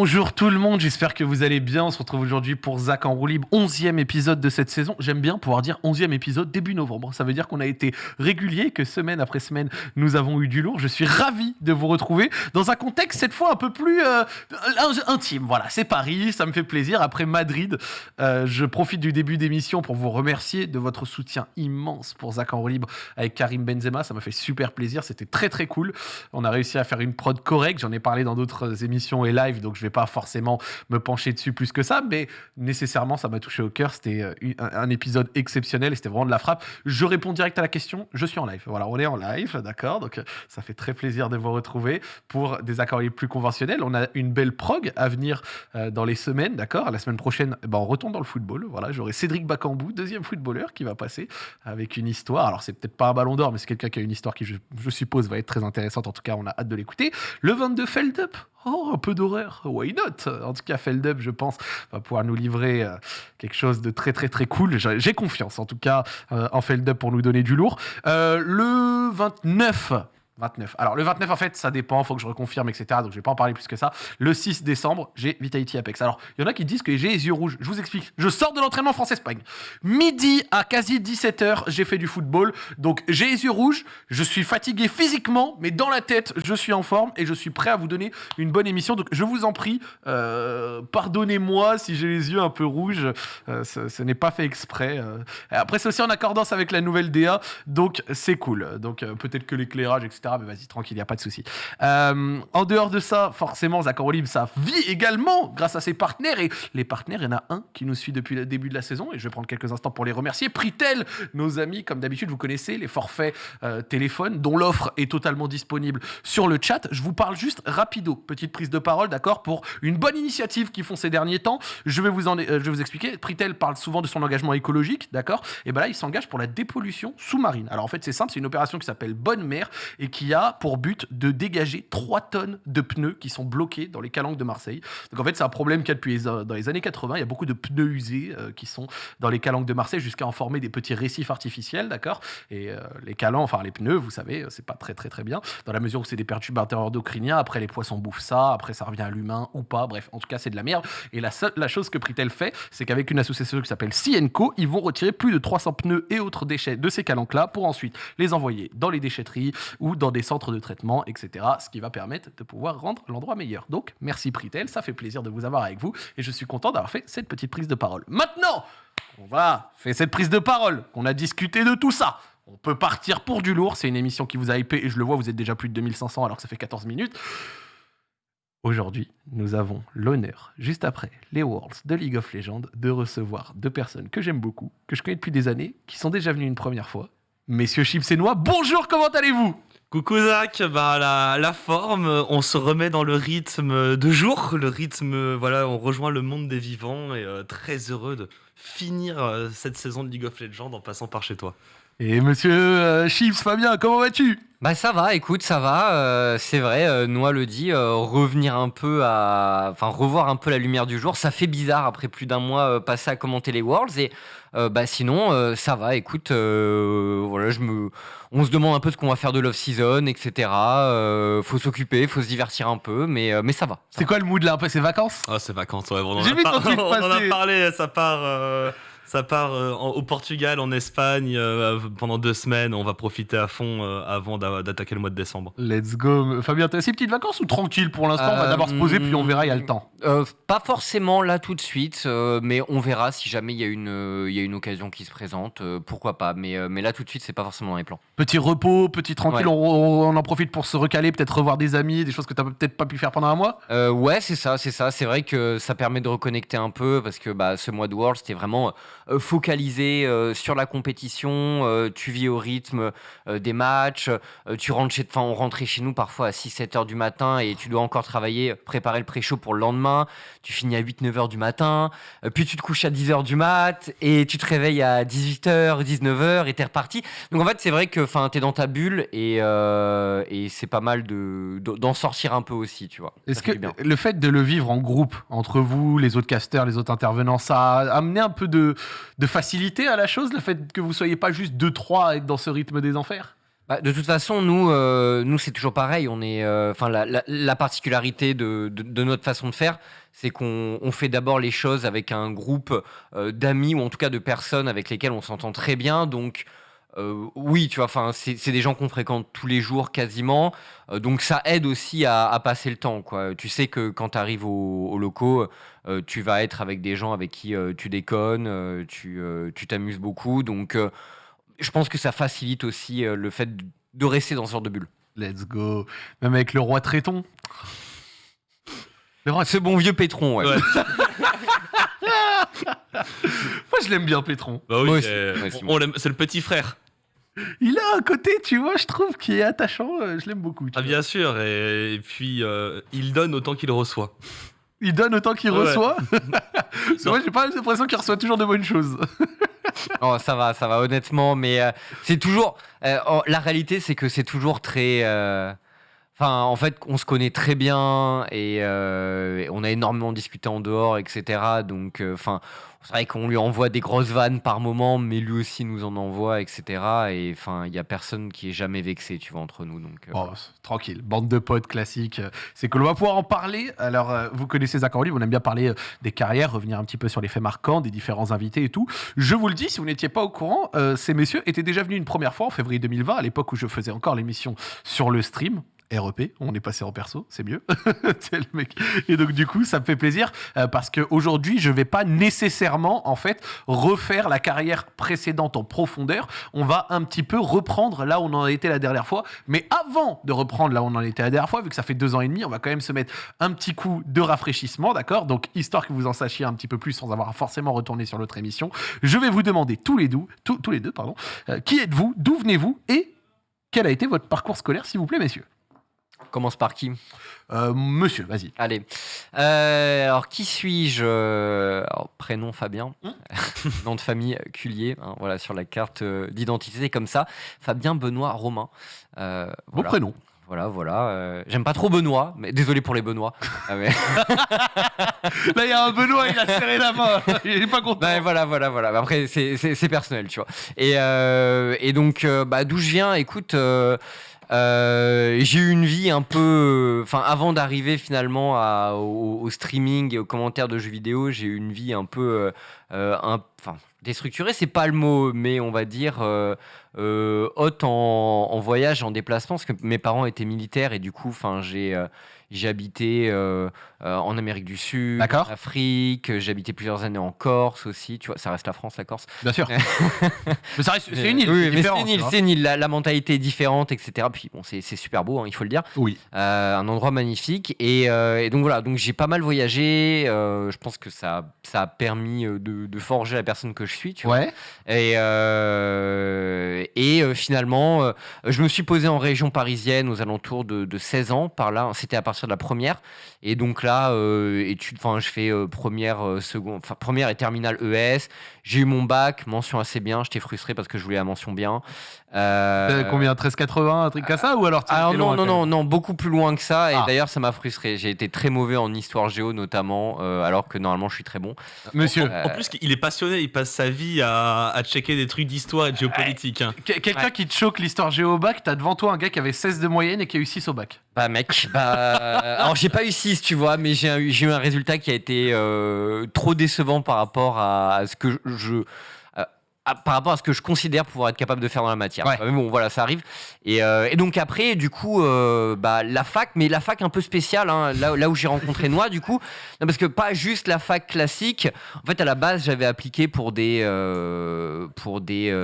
Bonjour tout le monde, j'espère que vous allez bien. On se retrouve aujourd'hui pour Zach en roue libre, 11e épisode de cette saison. J'aime bien pouvoir dire 11e épisode début novembre. Ça veut dire qu'on a été régulier, que semaine après semaine, nous avons eu du lourd. Je suis ravi de vous retrouver dans un contexte cette fois un peu plus euh, intime. Voilà, c'est Paris, ça me fait plaisir. Après Madrid, euh, je profite du début d'émission pour vous remercier de votre soutien immense pour Zach en roue libre avec Karim Benzema. Ça m'a fait super plaisir, c'était très très cool. On a réussi à faire une prod correcte, j'en ai parlé dans d'autres émissions et live donc je vais pas forcément me pencher dessus plus que ça, mais nécessairement, ça m'a touché au cœur. C'était euh, un, épisode exceptionnel et c'était vraiment de la frappe. Je réponds direct à la question. Je suis en live. Voilà, on est en live, d'accord? Donc, ça fait très plaisir de vous retrouver pour des accords plus conventionnels. On a une belle prog à venir euh, dans les semaines, d'accord? La semaine prochaine, eh ben, on retourne dans le football. Voilà, j'aurai Cédric Bacambou, deuxième footballeur, qui va passer avec une histoire. Alors, c'est peut-être pas un ballon d'or, mais c'est quelqu'un qui a une histoire qui, je, je suppose, va être très intéressante. En tout cas, on a hâte de l'écouter. Le 22 Feld Up. Oh, un peu d'horreur, why not? En tout cas, Feldup, je pense, va pouvoir nous livrer euh, quelque chose de très très très cool. J'ai confiance, en tout cas, euh, en Feldup pour nous donner du lourd. Euh, le 29 29. Alors le 29 en fait ça dépend, faut que je reconfirme etc. Donc je vais pas en parler plus que ça. Le 6 décembre j'ai Vitality Apex. Alors il y en a qui disent que j'ai les yeux rouges. Je vous explique. Je sors de l'entraînement France-Espagne. Midi à quasi 17h j'ai fait du football. Donc j'ai les yeux rouges. Je suis fatigué physiquement mais dans la tête je suis en forme et je suis prêt à vous donner une bonne émission. Donc je vous en prie euh, pardonnez-moi si j'ai les yeux un peu rouges. Euh, ce, n'est pas fait exprès. Euh. Après c'est aussi en accordance avec la nouvelle DA donc c'est cool. Donc peut-être que l'éclairage etc mais vas-y, tranquille, il n'y a pas de souci. Euh, en dehors de ça, forcément, Zach Libre, ça vit également grâce à ses partenaires. Et les partenaires, il y en a un qui nous suit depuis le début de la saison. Et je vais prendre quelques instants pour les remercier. Pritel, nos amis, comme d'habitude, vous connaissez les forfaits euh, téléphone, dont l'offre est totalement disponible sur le chat. Je vous parle juste rapido, petite prise de parole, d'accord, pour une bonne initiative qu'ils font ces derniers temps. Je vais vous, euh, je vais vous expliquer. Pritel parle souvent de son engagement écologique, d'accord Et ben là, il s'engage pour la dépollution sous-marine. Alors en fait, c'est simple, c'est une opération qui s'appelle Bonne Mer et qui qui a pour but de dégager 3 tonnes de pneus qui sont bloqués dans les calanques de Marseille. Donc en fait, c'est un problème qu'il y a depuis les, dans les années 80. Il y a beaucoup de pneus usés euh, qui sont dans les calanques de Marseille jusqu'à en former des petits récifs artificiels, d'accord? Et euh, les calanques, enfin les pneus, vous savez, c'est pas très très très bien dans la mesure où c'est des perturbateurs endocriniens. Après, les poissons bouffent ça. Après, ça revient à l'humain ou pas. Bref, en tout cas, c'est de la merde. Et la, seule, chose que Pritel fait, c'est qu'avec une association qui s'appelle Cienco, ils vont retirer plus de 300 pneus et autres déchets de ces calanques-là pour ensuite les envoyer dans les déchetteries ou dans des centres de traitement, etc. Ce qui va permettre de pouvoir rendre l'endroit meilleur. Donc, merci Pritel, ça fait plaisir de vous avoir avec vous et je suis content d'avoir fait cette petite prise de parole. Maintenant, on va faire cette prise de parole, on a discuté de tout ça. On peut partir pour du lourd, c'est une émission qui vous a hypé et je le vois, vous êtes déjà plus de 2500 alors que ça fait 14 minutes. Aujourd'hui, nous avons l'honneur, juste après les Worlds de League of Legends, de recevoir deux personnes que j'aime beaucoup, que je connais depuis des années, qui sont déjà venues une première fois. Messieurs Chips et Noix, bonjour, comment allez-vous? Coucou Zach, bah la, forme, on se remet dans le rythme de jour, le rythme, voilà, on rejoint le monde des vivants et euh, très heureux de finir euh, cette saison de League of Legends en passant par chez toi. Et monsieur euh, Chips, Fabien, comment vas-tu? Bah ça va, écoute, ça va. Euh, c'est vrai, euh, Noah le dit, euh, revenir un peu à, enfin revoir un peu la lumière du jour, ça fait bizarre après plus d'un mois passé à commenter les Worlds. Et bah sinon, ça va. Écoute, voilà, je me, on se demande un peu ce qu'on va faire de l'off season, etc. faut s'occuper, faut se divertir un peu, mais mais ça va. C'est quoi le mood là C'est vacances? Ah, c'est vacances, ouais. On, J'ai vu ton truc on en a parlé, ça part. Ça part euh, au Portugal, en Espagne euh, pendant deux semaines. On va profiter à fond euh, avant d'attaquer le mois de décembre. Let's go. Fabien, t'as assez petites vacances ou tranquille pour l'instant? On va d'abord se poser puis on verra, il y a le temps. pas forcément là tout de suite, mais on verra si jamais il y, a une, y a une occasion qui se présente. pourquoi pas mais, mais là tout de suite, c'est pas forcément dans les plans. Petit repos, petit tranquille, on, en profite pour se recaler, peut-être revoir des amis, des choses que t'as peut-être pas pu faire pendant un mois? Ouais, c'est ça, c'est ça. C'est vrai que ça permet de reconnecter un peu parce que bah, ce mois de World, c'était vraiment euh, focalisé euh, sur la compétition, euh, tu vis au rythme des matchs, tu rentres chez, enfin on rentrait chez nous parfois à 6-7 heures du matin et tu dois encore travailler, préparer le pré-show pour le lendemain, tu finis à 8-9 heures du matin, puis tu te couches à 10 heures du mat et tu te réveilles à 18h, 19h et t'es reparti. Donc en fait c'est vrai que t'es dans ta bulle et, et c'est pas mal de d'en sortir un peu aussi, tu vois. Est-ce que le fait de le vivre en groupe entre vous, les autres casters, les autres intervenants, ça a amené un peu de de facilité à la chose, le fait que vous soyez pas juste deux trois à être dans ce rythme des enfers? Bah, de toute façon, nous, euh, nous c'est toujours pareil. On est, euh, la, la- la particularité de, notre façon de faire, c'est qu'on on fait d'abord les choses avec un groupe euh, d'amis ou en tout cas de personnes avec lesquelles on s'entend très bien. Donc, euh, oui, tu vois, enfin, c'est des gens qu'on fréquente tous les jours quasiment. Euh, donc, ça aide aussi à, à passer le temps, quoi. Tu sais que quand tu arrives au, au locaux, euh, tu vas être avec des gens avec qui euh, tu déconnes, euh, tu euh, tu t'amuses beaucoup. Donc, euh, je pense que ça facilite aussi euh, le fait de- rester dans ce genre de bulle. Let's go. Même avec le roi Tréton. Le roi Ce bon vieux Pétron, ouais. Ouais. Moi, je l'aime bien, Pétron. Bah oui, Moi aussi, euh, moi aussi, on- moi. on l'aime- c'est le petit frère. Il a un côté, tu vois, je trouve, qui est attachant. euh, Je l'aime beaucoup. tu Ah vois. bien sûr, et, et puis euh, il donne autant qu'il reçoit. Il donne autant qu'il Ouais. reçoit. Moi, j'ai pas l'impression qu'il reçoit toujours de bonnes choses. Oh, ça va, ça va, honnêtement, mais euh, c'est toujours. euh, la réalité, c'est que c'est toujours très. Enfin, en fait, on se connaît très bien et, euh, et on a énormément discuté en dehors, etc. Donc, euh, enfin, c'est vrai qu'on lui envoie des grosses vannes par moment, mais lui aussi nous en envoie, etc. Et enfin, il y a personne qui est jamais vexé, tu vois, entre nous. Donc, euh, Oh, tranquille, bande de potes classiques. euh, C'est que l'on va pouvoir en parler. Alors, vous connaissez Zach on aime bien parler des carrières, revenir un petit peu sur les faits marquants, des différents invités et tout. Je vous le dis, si vous n'étiez pas au courant, ces messieurs étaient déjà venus une première fois en février 2020, à l'époque où je faisais encore l'émission sur le stream. REP, on est passé en perso, c'est mieux. Et donc du coup, ça me fait plaisir euh, parce qu'aujourd'hui, je vais pas nécessairement en fait refaire la carrière précédente en profondeur. On va un petit peu reprendre là où on en était la dernière fois. Mais avant de reprendre là où on en était la dernière fois, vu que ça fait deux ans et demi, on va quand même se mettre un petit coup de rafraîchissement, d'accord? Donc histoire que vous en sachiez un petit peu plus sans avoir forcément retourné sur l'autre émission, je vais vous demander tous les deux, tous les deux, pardon, euh, qui êtes-vous, d'où venez-vous? Et quel a été votre parcours scolaire, s'il vous plaît, messieurs? Commence par qui? Euh, Monsieur, vas-y. Allez. Euh, alors, qui suis-je? Alors, Prénom Fabien. Hmm. Nom de famille Cullier. hein, voilà, sur la carte euh, d'identité, comme ça. Fabien Benoît Romain. Euh, Bon voilà. prénom. Voilà, voilà. euh, J'aime pas trop Benoît, mais désolé pour les Benoît. Ah, mais- Là, il y a un Benoît, il a serré la main. Il est pas content. Ben, voilà, voilà, voilà. Mais Après, c'est- personnel, tu vois. Et, euh, et donc, euh, bah, d'où je viens, écoute, euh, euh, j'ai eu une vie un peu. Enfin, avant d'arriver finalement au, au streaming et aux commentaires de jeux vidéo, j'ai eu une vie un peu. Euh, euh, un- Enfin, déstructurée, c'est pas le mot, mais on va dire. euh, euh, haute en, en voyage, en déplacement, parce que mes parents étaient militaires et du coup, enfin, j'ai euh, j'ai habité euh, euh, en Amérique du Sud, en Afrique, euh, j'ai habité plusieurs années en Corse aussi, tu vois, ça reste la France, la Corse. Bien sûr. mais ça reste, c'est une île. Oui, mais c'est une île, c'est une île, la, la mentalité est différente, etc. Puis bon, c'est super beau, hein, il faut le dire. Oui. Euh, un endroit magnifique. Et, euh, et donc voilà, donc j'ai pas mal voyagé. euh, je pense que ça, ça a permis euh, de, de forger la personne que je suis, tu vois. Et, euh, et euh, finalement, euh, je me suis posé en région parisienne aux alentours de, de 16 ans, par là. C'était à partir de la première. Et donc là, études, enfin, je fais première, seconde, première et terminale ES. J'ai eu mon bac, mention assez bien. J'étais frustré parce que je voulais la mention bien. Combien 13,80, un truc comme ça Ou alors non, non, non, non, beaucoup plus loin que ça. Et Ah. d'ailleurs, ça m'a frustré. J'ai été très mauvais en histoire géo, notamment, alors que normalement, je suis très bon. Monsieur, En plus, il est passionné, il passe sa vie à, à checker des trucs d'histoire et de géopolitique. hein. que- quelqu'un Ouais. qui te choque l'histoire géo au bac, t'as devant toi un gars qui avait 16 de moyenne et qui a eu 6 au bac. Bah mec, bah, alors j'ai pas eu 6 tu vois, mais j'ai eu, j'ai eu un résultat qui a été euh, trop décevant par rapport à, à ce que je... à- par rapport à ce que je considère pouvoir être capable de faire dans la matière. Ouais. Mais bon, voilà, ça arrive. Et, euh, et donc après, du coup, euh, bah, la fac, mais la fac un peu spéciale, hein, là, là où j'ai rencontré Noix, du coup, non, parce que pas juste la fac classique. En fait, à la base, j'avais appliqué pour des, euh, pour des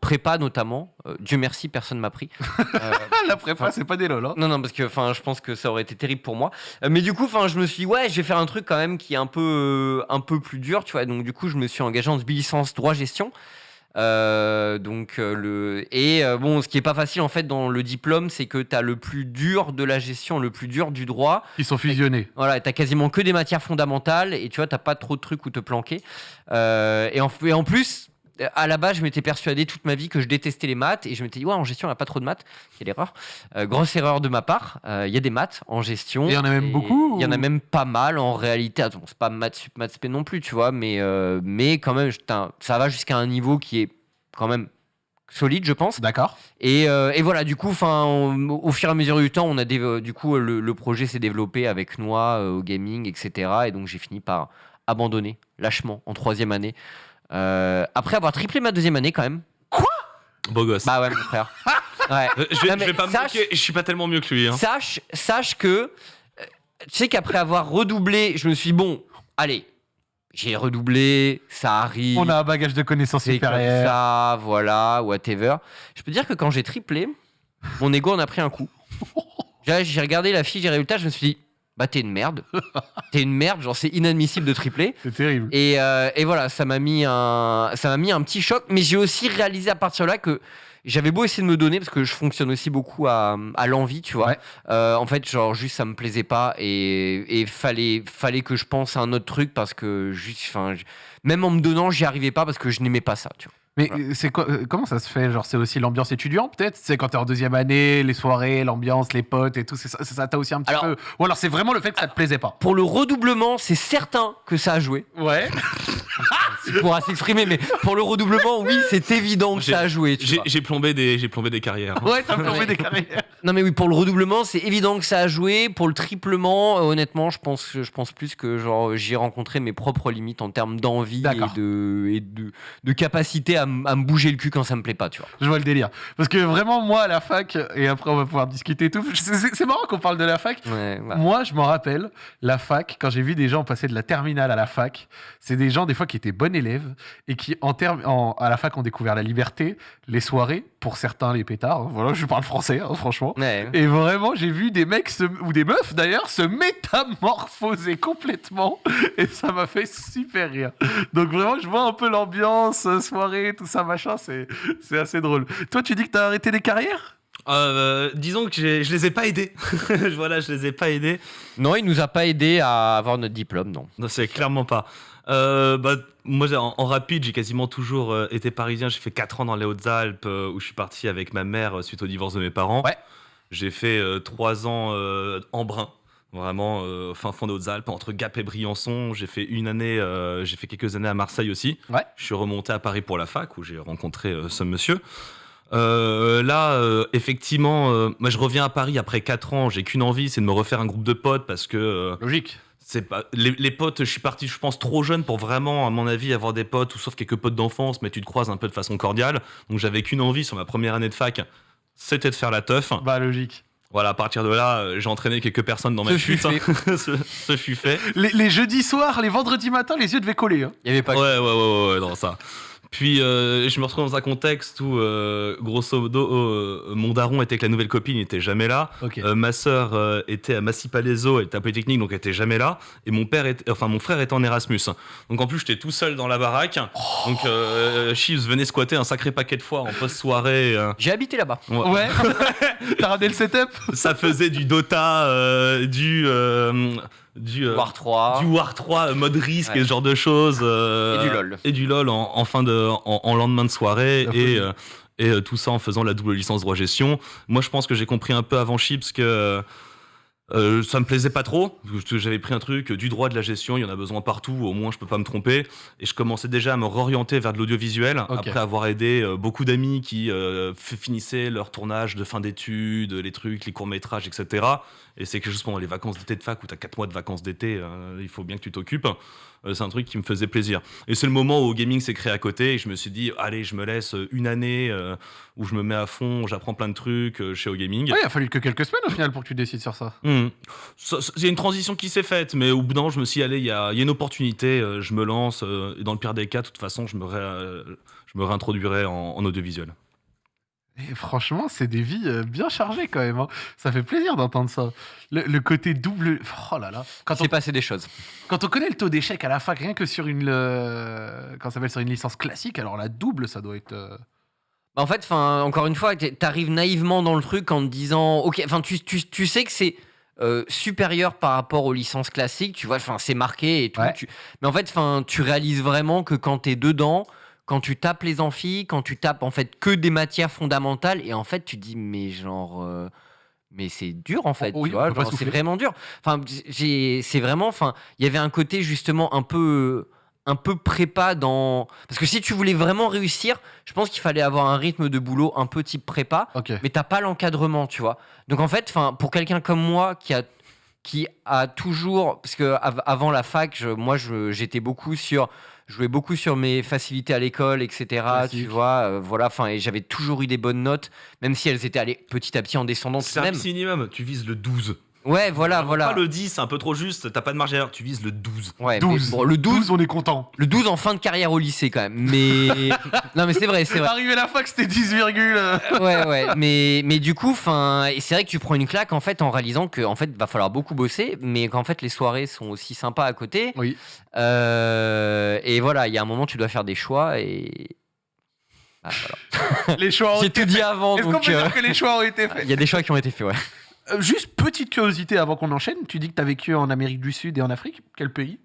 prépas notamment. Euh, Dieu merci, personne m'a pris. Euh, la prépa, c'est pas des lol. Hein. non, non, parce que enfin, je pense que ça aurait été terrible pour moi. Euh, mais du coup, enfin, je me suis dit, ouais, je vais faire un truc quand même qui est un peu, un peu plus dur, tu vois. Donc, du coup, je me suis engagé en licence droit gestion. Donc le et bon ce qui est pas facile en fait dans le diplôme c'est que tu as le plus dur de la gestion le plus dur du droit Ils sont fusionnés. voilà, t'as quasiment que des matières fondamentales et tu vois, t'as pas trop de trucs où te planquer. Et, en, et en plus, à la base, je m'étais persuadé toute ma vie que je détestais les maths et je m'étais dit, ouais, en gestion, il n'y a pas trop de maths. Quelle erreur. Euh, grosse erreur de ma part. Euh, Il y a des maths en gestion. Il y en a même beaucoup, Il y en a même pas mal en réalité. Attends, c'est pas maths sup, maths spé non plus, tu vois, mais, euh, mais quand même, ça va jusqu'à un niveau qui est quand même solide, je pense. D'accord. Et, euh, et voilà, du coup, enfin, on- au fur et à mesure du temps, on a du coup le, le projet s'est développé avec euh, au gaming, etc. Et donc j'ai fini par abandonner lâchement en troisième année. Euh, après avoir triplé ma deuxième année quand même. Beau gosse. Bah ouais, mon frère. Ouais. Euh, je, vais, Non, je mais vais pas me sache- moquer, je suis pas tellement mieux que lui. Hein. Sache, sache que, euh, tu sais qu'après avoir redoublé, je me suis dit, bon, allez, j'ai redoublé, ça arrive. On a un bagage de connaissances c'est comme supérieures. ça, voilà, whatever. Je peux dire que quand j'ai triplé, mon ego en a pris un coup. J'ai j'ai regardé la fiche des résultats, je me suis dit, bah t'es une merde. T'es une merde, genre c'est inadmissible de tripler. C'est terrible. Et, euh, et voilà, ça m'a mis un, ça m'a mis un petit choc. Mais j'ai aussi réalisé à partir de là que j'avais beau essayer de me donner parce que je fonctionne aussi beaucoup à, à l'envie, tu vois. Ouais. Euh, en fait, genre juste ça me plaisait pas et, et fallait, fallait que je pense à un autre truc parce que juste, enfin, même en me donnant, j'y arrivais pas parce que je n'aimais pas ça, tu vois. Mais c'est quoi euh, Comment ça se fait Genre, c'est aussi l'ambiance étudiante, peut-être? C'est quand t'es en deuxième année, les soirées, l'ambiance, les potes et tout. C'est ça, c'est ça t'as aussi un petit Alors- peu. Ou alors, c'est vraiment le fait que ça te plaisait pas. Pour le redoublement, c'est certain que ça a joué. Ouais. Il pourra s'exprimer, mais pour le redoublement, oui, c'est évident que ça a joué. J'ai plombé des, j'ai plombé des carrières. hein. Ouais, t'as plombé Ouais. des carrières. Non mais oui, pour le redoublement, c'est évident que ça a joué. Pour le triplement, euh, honnêtement, je pense, je pense plus que genre j'ai rencontré mes propres limites en termes d'envie et de, et de, de capacité à, à me bouger le cul quand ça me plaît pas, tu vois. Je vois le délire. Parce que vraiment, moi, à la fac, et après, on va pouvoir discuter et tout. C'est marrant qu'on parle de la fac. Ouais. Moi, je m'en rappelle, la fac, quand j'ai vu des gens passer de la terminale à la fac, c'est des gens, des fois, qui étaient bons élèves et qui, en en- à la fac, ont découvert la liberté, les soirées, pour certains, les pétards. hein. Voilà, je parle français, hein, franchement. Ouais. Et vraiment, j'ai vu des mecs, se- ou des meufs d'ailleurs, se métamorphoser complètement. Et ça m'a fait super rire. Donc vraiment, je vois un peu l'ambiance, euh, tout ça, machin. C'est c'est assez drôle. Toi, tu dis que t'as arrêté des carrières? Euh, disons que je les ai pas aidés. voilà, je les ai pas aidés. Non, il nous a pas aidé à avoir notre diplôme, non. Non, c'est clairement pas. Euh, bah, moi, en, en rapide, j'ai quasiment toujours euh, été parisien. J'ai fait 4 ans dans les Hautes-Alpes euh, où je suis parti avec ma mère suite au divorce de mes parents. Ouais. J'ai fait 3 ans euh, en Brun, vraiment euh, fin fond des Hautes-Alpes, entre Gap et Briançon. J'ai fait une année, euh, j'ai fait quelques années à Marseille aussi. Ouais. Je suis remonté à Paris pour la fac où j'ai rencontré euh, ce monsieur. Là, effectivement, moi je reviens à Paris après 4 ans. J'ai qu'une envie, c'est de me refaire un groupe de potes parce que Logique. c'est pas les, les potes. Je suis parti, je pense, trop jeune pour vraiment, à mon avis, avoir des potes ou sauf quelques potes d'enfance, mais tu te croises un peu de façon cordiale. Donc j'avais qu'une envie sur ma première année de fac, c'était de faire la teuf. Bah, logique. Voilà, à partir de là, euh, j'ai entraîné quelques personnes dans ma Ce fut chute. ce, ce fut fait. Les, les jeudis soirs, les vendredis matins, les yeux devaient coller. hein. Il y avait pas. Ouais, ouais, ouais, ouais, ouais, dans ça. Puis euh, je me retrouve dans un contexte où, euh, grosso modo, euh, mon daron était avec la nouvelle copine, il était jamais là. Ma sœur était à Massy Palaiso, elle était à Polytechnique, donc elle était jamais là. Et mon père, était, enfin mon frère était en Erasmus. Donc en plus, j'étais tout seul dans la baraque. Donc Chiefs venait squatter un sacré paquet de fois en post-soirée. J'ai habité là-bas. Ouais. Ouais. T'as ramené le setup? Ça faisait du Dota, du du euh, War 3. du War 3 euh, mode risque Ouais. et ce genre de choses. euh, Et du LOL. Et du LOL en, en fin de, en, en lendemain de soirée. Et, euh, et euh, tout ça en faisant la double licence droit gestion. Moi, je pense que j'ai compris un peu avant Chips que euh, ça me plaisait pas trop. parce que J'avais pris un truc euh, du droit de la gestion, il y en a besoin partout, au moins je peux pas me tromper. Et je commençais déjà à me réorienter vers de l'audiovisuel après avoir aidé euh, beaucoup d'amis qui euh, finissaient leur tournage de fin d'études, les trucs, les courts-métrages, etc. Et c'est que juste pendant les vacances d'été de fac où tu as 4 mois de vacances d'été, euh, il faut bien que tu t'occupes. Euh, c'est un truc qui me faisait plaisir. Et c'est le moment où gaming s'est créé à côté et je me suis dit, allez, je me laisse une année euh, où je me mets à fond, j'apprends plein de trucs euh, chez OGaming. Ouais, il a fallu que quelques semaines au final pour que tu décides sur ça. Ça- ça- C'est une transition qui s'est faite, mais au bout d'un je me suis dit, allez, il y a, il y a une opportunité, euh, je me lance. euh, et dans le pire des cas, de toute façon, je me, ré- euh, je me réintroduirai en, en audiovisuel. Et franchement, c'est des vies euh, bien chargées quand même. hein. Ça fait plaisir d'entendre ça. Le, le côté double. Oh là là. Quand on, s'est passé des choses. quand on connaît le taux d'échec à la fac, rien que sur une, euh, quand ça s'appelle sur une licence classique, alors la double, ça doit être. euh, Bah, En fait, encore une fois, t'es- t'arrives naïvement dans le truc en te disant, ok, enfin, tu, tu, tu sais que c'est euh, supérieur par rapport aux licences classiques, tu vois, enfin, c'est marqué et tout. Ouais. tu- Mais en fait, enfin, tu réalises vraiment que quand t'es dedans, quand tu tapes les amphis, quand tu tapes en fait que des matières fondamentales, et en fait, tu dis, mais genre. euh, mais c'est dur en fait, Oui, pas genre, c'est vraiment dur. Enfin, c'est vraiment, enfin, il y avait un côté justement un peu un peu prépa dans. Parce que si tu voulais vraiment réussir, je pense qu'il fallait avoir un rythme de boulot un peu type prépa, Ok. mais t'as pas l'encadrement, tu vois. Donc en fait, 'fin, pour quelqu'un comme moi qui a qui a toujours parce que av- avant la fac, je- moi j'étais beaucoup sur je jouais beaucoup sur mes facilités à l'école, etc. Tu vois, euh, voilà, enfin, et j'avais toujours eu des bonnes notes, même si elles étaient allées petit à petit en descendant C'est un même. minimum, tu vises le 12. Ouais, voilà, voilà. Pas le 10, c'est un peu trop juste, t'as pas de marge d'erreur, tu vises le 12. Ouais, mais 12. bon, le 12, 12, on est content. le 12 en fin de carrière au lycée quand même. Mais non, mais c'est vrai, c'est vrai. Arrivé la fac, c'était 10, virgule, euh. ouais, ouais, mais, mais du coup, et c'est vrai que tu prends une claque en fait en réalisant que en fait va falloir beaucoup bosser, mais qu'en fait les soirées sont aussi sympas à côté. Oui. Euh, et voilà, il y a un moment tu dois faire des choix et Ah, voilà. Les choix ont j'ai été tout dit avant, Est-ce qu'on peut euh, dire que les choix ont été faits il y a des choix qui ont été faits, ouais. Euh, Juste petite curiosité avant qu'on enchaîne. Tu dis que tu as vécu en Amérique du Sud et en Afrique. Quel pays?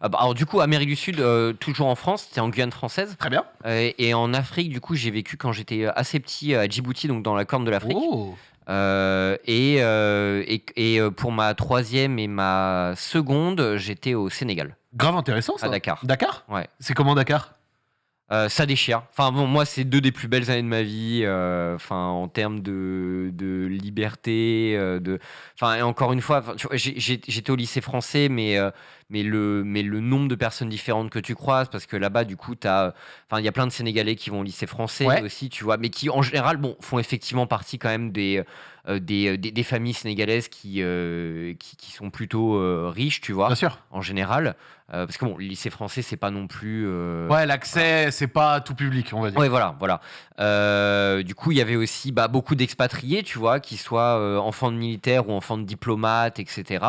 Ah bah, alors du coup, Amérique du Sud, euh, toujours en France, c'était en Guyane française, Très bien. Euh, et en Afrique, du coup, j'ai vécu quand j'étais assez petit à Djibouti, donc dans la corne de l'Afrique. Oh. Euh, et et, et, pour ma troisième et ma seconde, j'étais au Sénégal, Grave intéressant ça. à Dakar. Dakar? Ouais. C'est comment Dakar? Euh, ça déchire. Enfin bon, moi c'est deux des plus belles années de ma vie. euh, Enfin en termes de, de liberté, euh, de. Enfin et encore une fois, j'étais au lycée français, mais mais le mais le nombre de personnes différentes que tu croises, parce que là-bas du coup t'as, enfin il y a plein de Sénégalais qui vont au lycée français Ouais. aussi, tu vois, mais qui en général bon font effectivement partie quand même des des, des, des familles sénégalaises qui, euh, qui qui sont plutôt euh, riches, tu vois, Bien sûr. en général, Euh, parce que bon le lycée français c'est pas non plus. euh, Ouais, l'accès, c'est pas tout public, on va dire. Ouais, voilà, voilà. Euh, du coup, il y avait aussi bah, beaucoup d'expatriés, tu vois, qui soient euh, enfants de militaires ou enfants de diplomates, etc.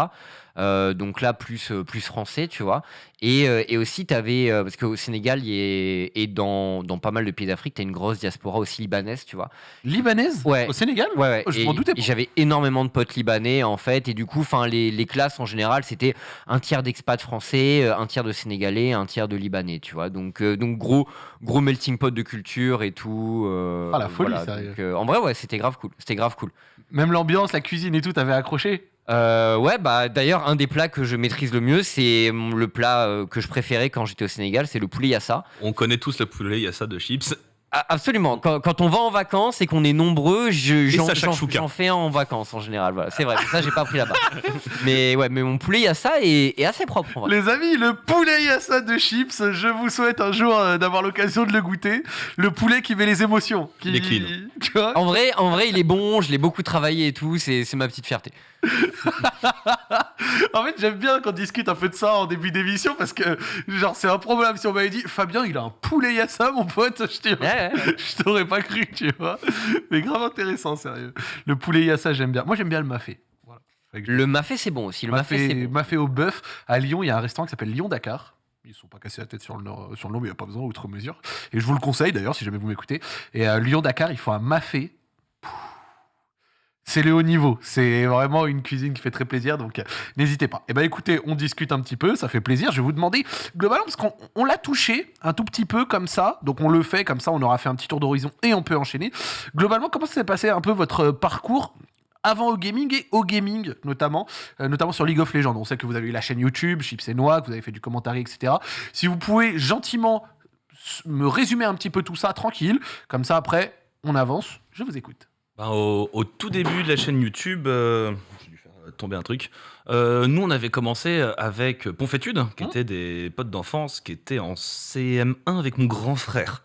Euh, donc là, plus, euh, plus français, tu vois. Et, euh, et aussi, tu avais, parce qu'au Sénégal et dans, dans pas mal de pays d'Afrique, tu as une grosse diaspora aussi libanaise, tu vois. Libanaise? Ouais. Au Sénégal? Ouais, ouais. Oh, je m'en doutais j'avais énormément de potes libanais en fait, et du coup, enfin, les, les classes en général, c'était un tiers d'expats français, un tiers de sénégalais, un tiers de libanais, tu vois. Donc, euh, donc gros, gros melting pot de culture et tout. euh, Ah, la folie, voilà. Donc, euh, en vrai, ouais, c'était grave cool. C'était grave cool. Même l'ambiance, la cuisine et tout, t'avais accroché? Euh, ouais, bah d'ailleurs, un des plats que je maîtrise le mieux, c'est le plat euh, que je préférais quand j'étais au Sénégal, c'est le poulet yassa. On connaît tous le poulet, il y a ça de chips. Ah, absolument. Quand, quand on va en vacances et qu'on est nombreux, je- j'en fais un en vacances en général. Voilà, c'est vrai. Ça, j'ai pas appris là-bas. mais ouais, mais mon poulet yassa est, est assez propre. En vrai. Les amis, le poulet yassa de chips, je vous souhaite un jour euh, d'avoir l'occasion de le goûter. Le poulet qui met les émotions. Qui... Il est clean. Tu vois? En vrai, en vrai, il est bon. Je l'ai beaucoup travaillé et tout. C'est c'est ma petite fierté. En fait, j'aime bien qu'on discute un peu de ça en début d'émission parce que, genre, c'est un problème. Si on m'avait dit, Fabien, il a un poulet yassa, mon pote, je Ouais, ouais, t'aurais pas cru, tu vois. Mais grave intéressant, sérieux. Le poulet yassa, j'aime bien. Moi, j'aime bien le mafé. Voilà. Le mafé, c'est bon aussi. Le mafé, c'est Mafé, bon. mafé au bœuf. À Lyon, il y a un restaurant qui s'appelle Lyon Dakar. Ils sont pas cassés la tête sur le, nord- sur le nom, mais il n'y a pas besoin, outre mesure. Et je vous le conseille d'ailleurs, si jamais vous m'écoutez. Et à Lyon Dakar, ils font un mafé. C'est le haut niveau. C'est vraiment une cuisine qui fait très plaisir, donc euh, n'hésitez pas. Et ben écoutez, on discute un petit peu, ça fait plaisir. Je vais vous demander, globalement, parce qu'on on l'a touché un tout petit peu comme ça, donc on le fait comme ça, on aura fait un petit tour d'horizon et on peut enchaîner. Globalement, comment s'est passé un peu votre parcours avant au gaming et au gaming notamment, euh, notamment sur League of Legends? On sait que vous avez eu la chaîne YouTube, Chips et Noix, que vous avez fait du commentaire, etc. Si vous pouvez gentiment me résumer un petit peu tout ça tranquille, comme ça après on avance, je vous écoute. Ben, au, au tout début de la chaîne YouTube, euh, j'ai dû faire tomber un truc. Euh, nous, on avait commencé avec Ponfétude, qui Mmh. étaient des potes d'enfance, qui étaient en CM1 avec mon grand frère.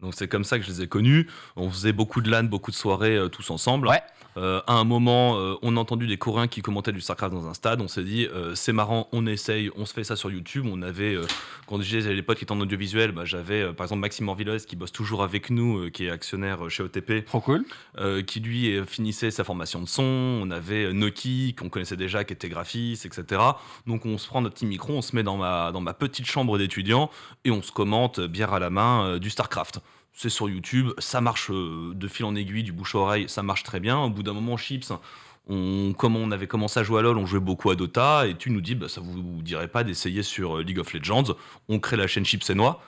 Donc c'est comme ça que je les ai connus. On faisait beaucoup de LAN, beaucoup de soirées euh, tous ensemble. Ouais. Euh, à un moment, euh, on a entendu des Coréens qui commentaient du StarCraft dans un stade. On s'est dit, c'est marrant, on essaye, on se fait ça sur YouTube. On avait, quand j'avais des potes qui étaient en audiovisuel, bah, j'avais par exemple Maxime Orvilles qui bosse toujours avec nous, qui est actionnaire chez OTP Trop cool. qui lui finissait sa formation de son. On avait Noki, qu'on connaissait déjà, qui était graphiste, etc. Donc on se prend notre petit micro, on se met dans ma, dans ma petite chambre d'étudiant et on se commente, bière à la main, du StarCraft. C'est sur YouTube, ça marche euh, de fil en aiguille, du bouche à oreille, ça marche très bien. Au bout d'un moment, Chips, on, comme on avait commencé à jouer à LoL, on jouait beaucoup à Dota, et tu nous dis, bah, ça vous, dirait pas d'essayer sur euh, League of Legends. On crée la chaîne Chips et Noix.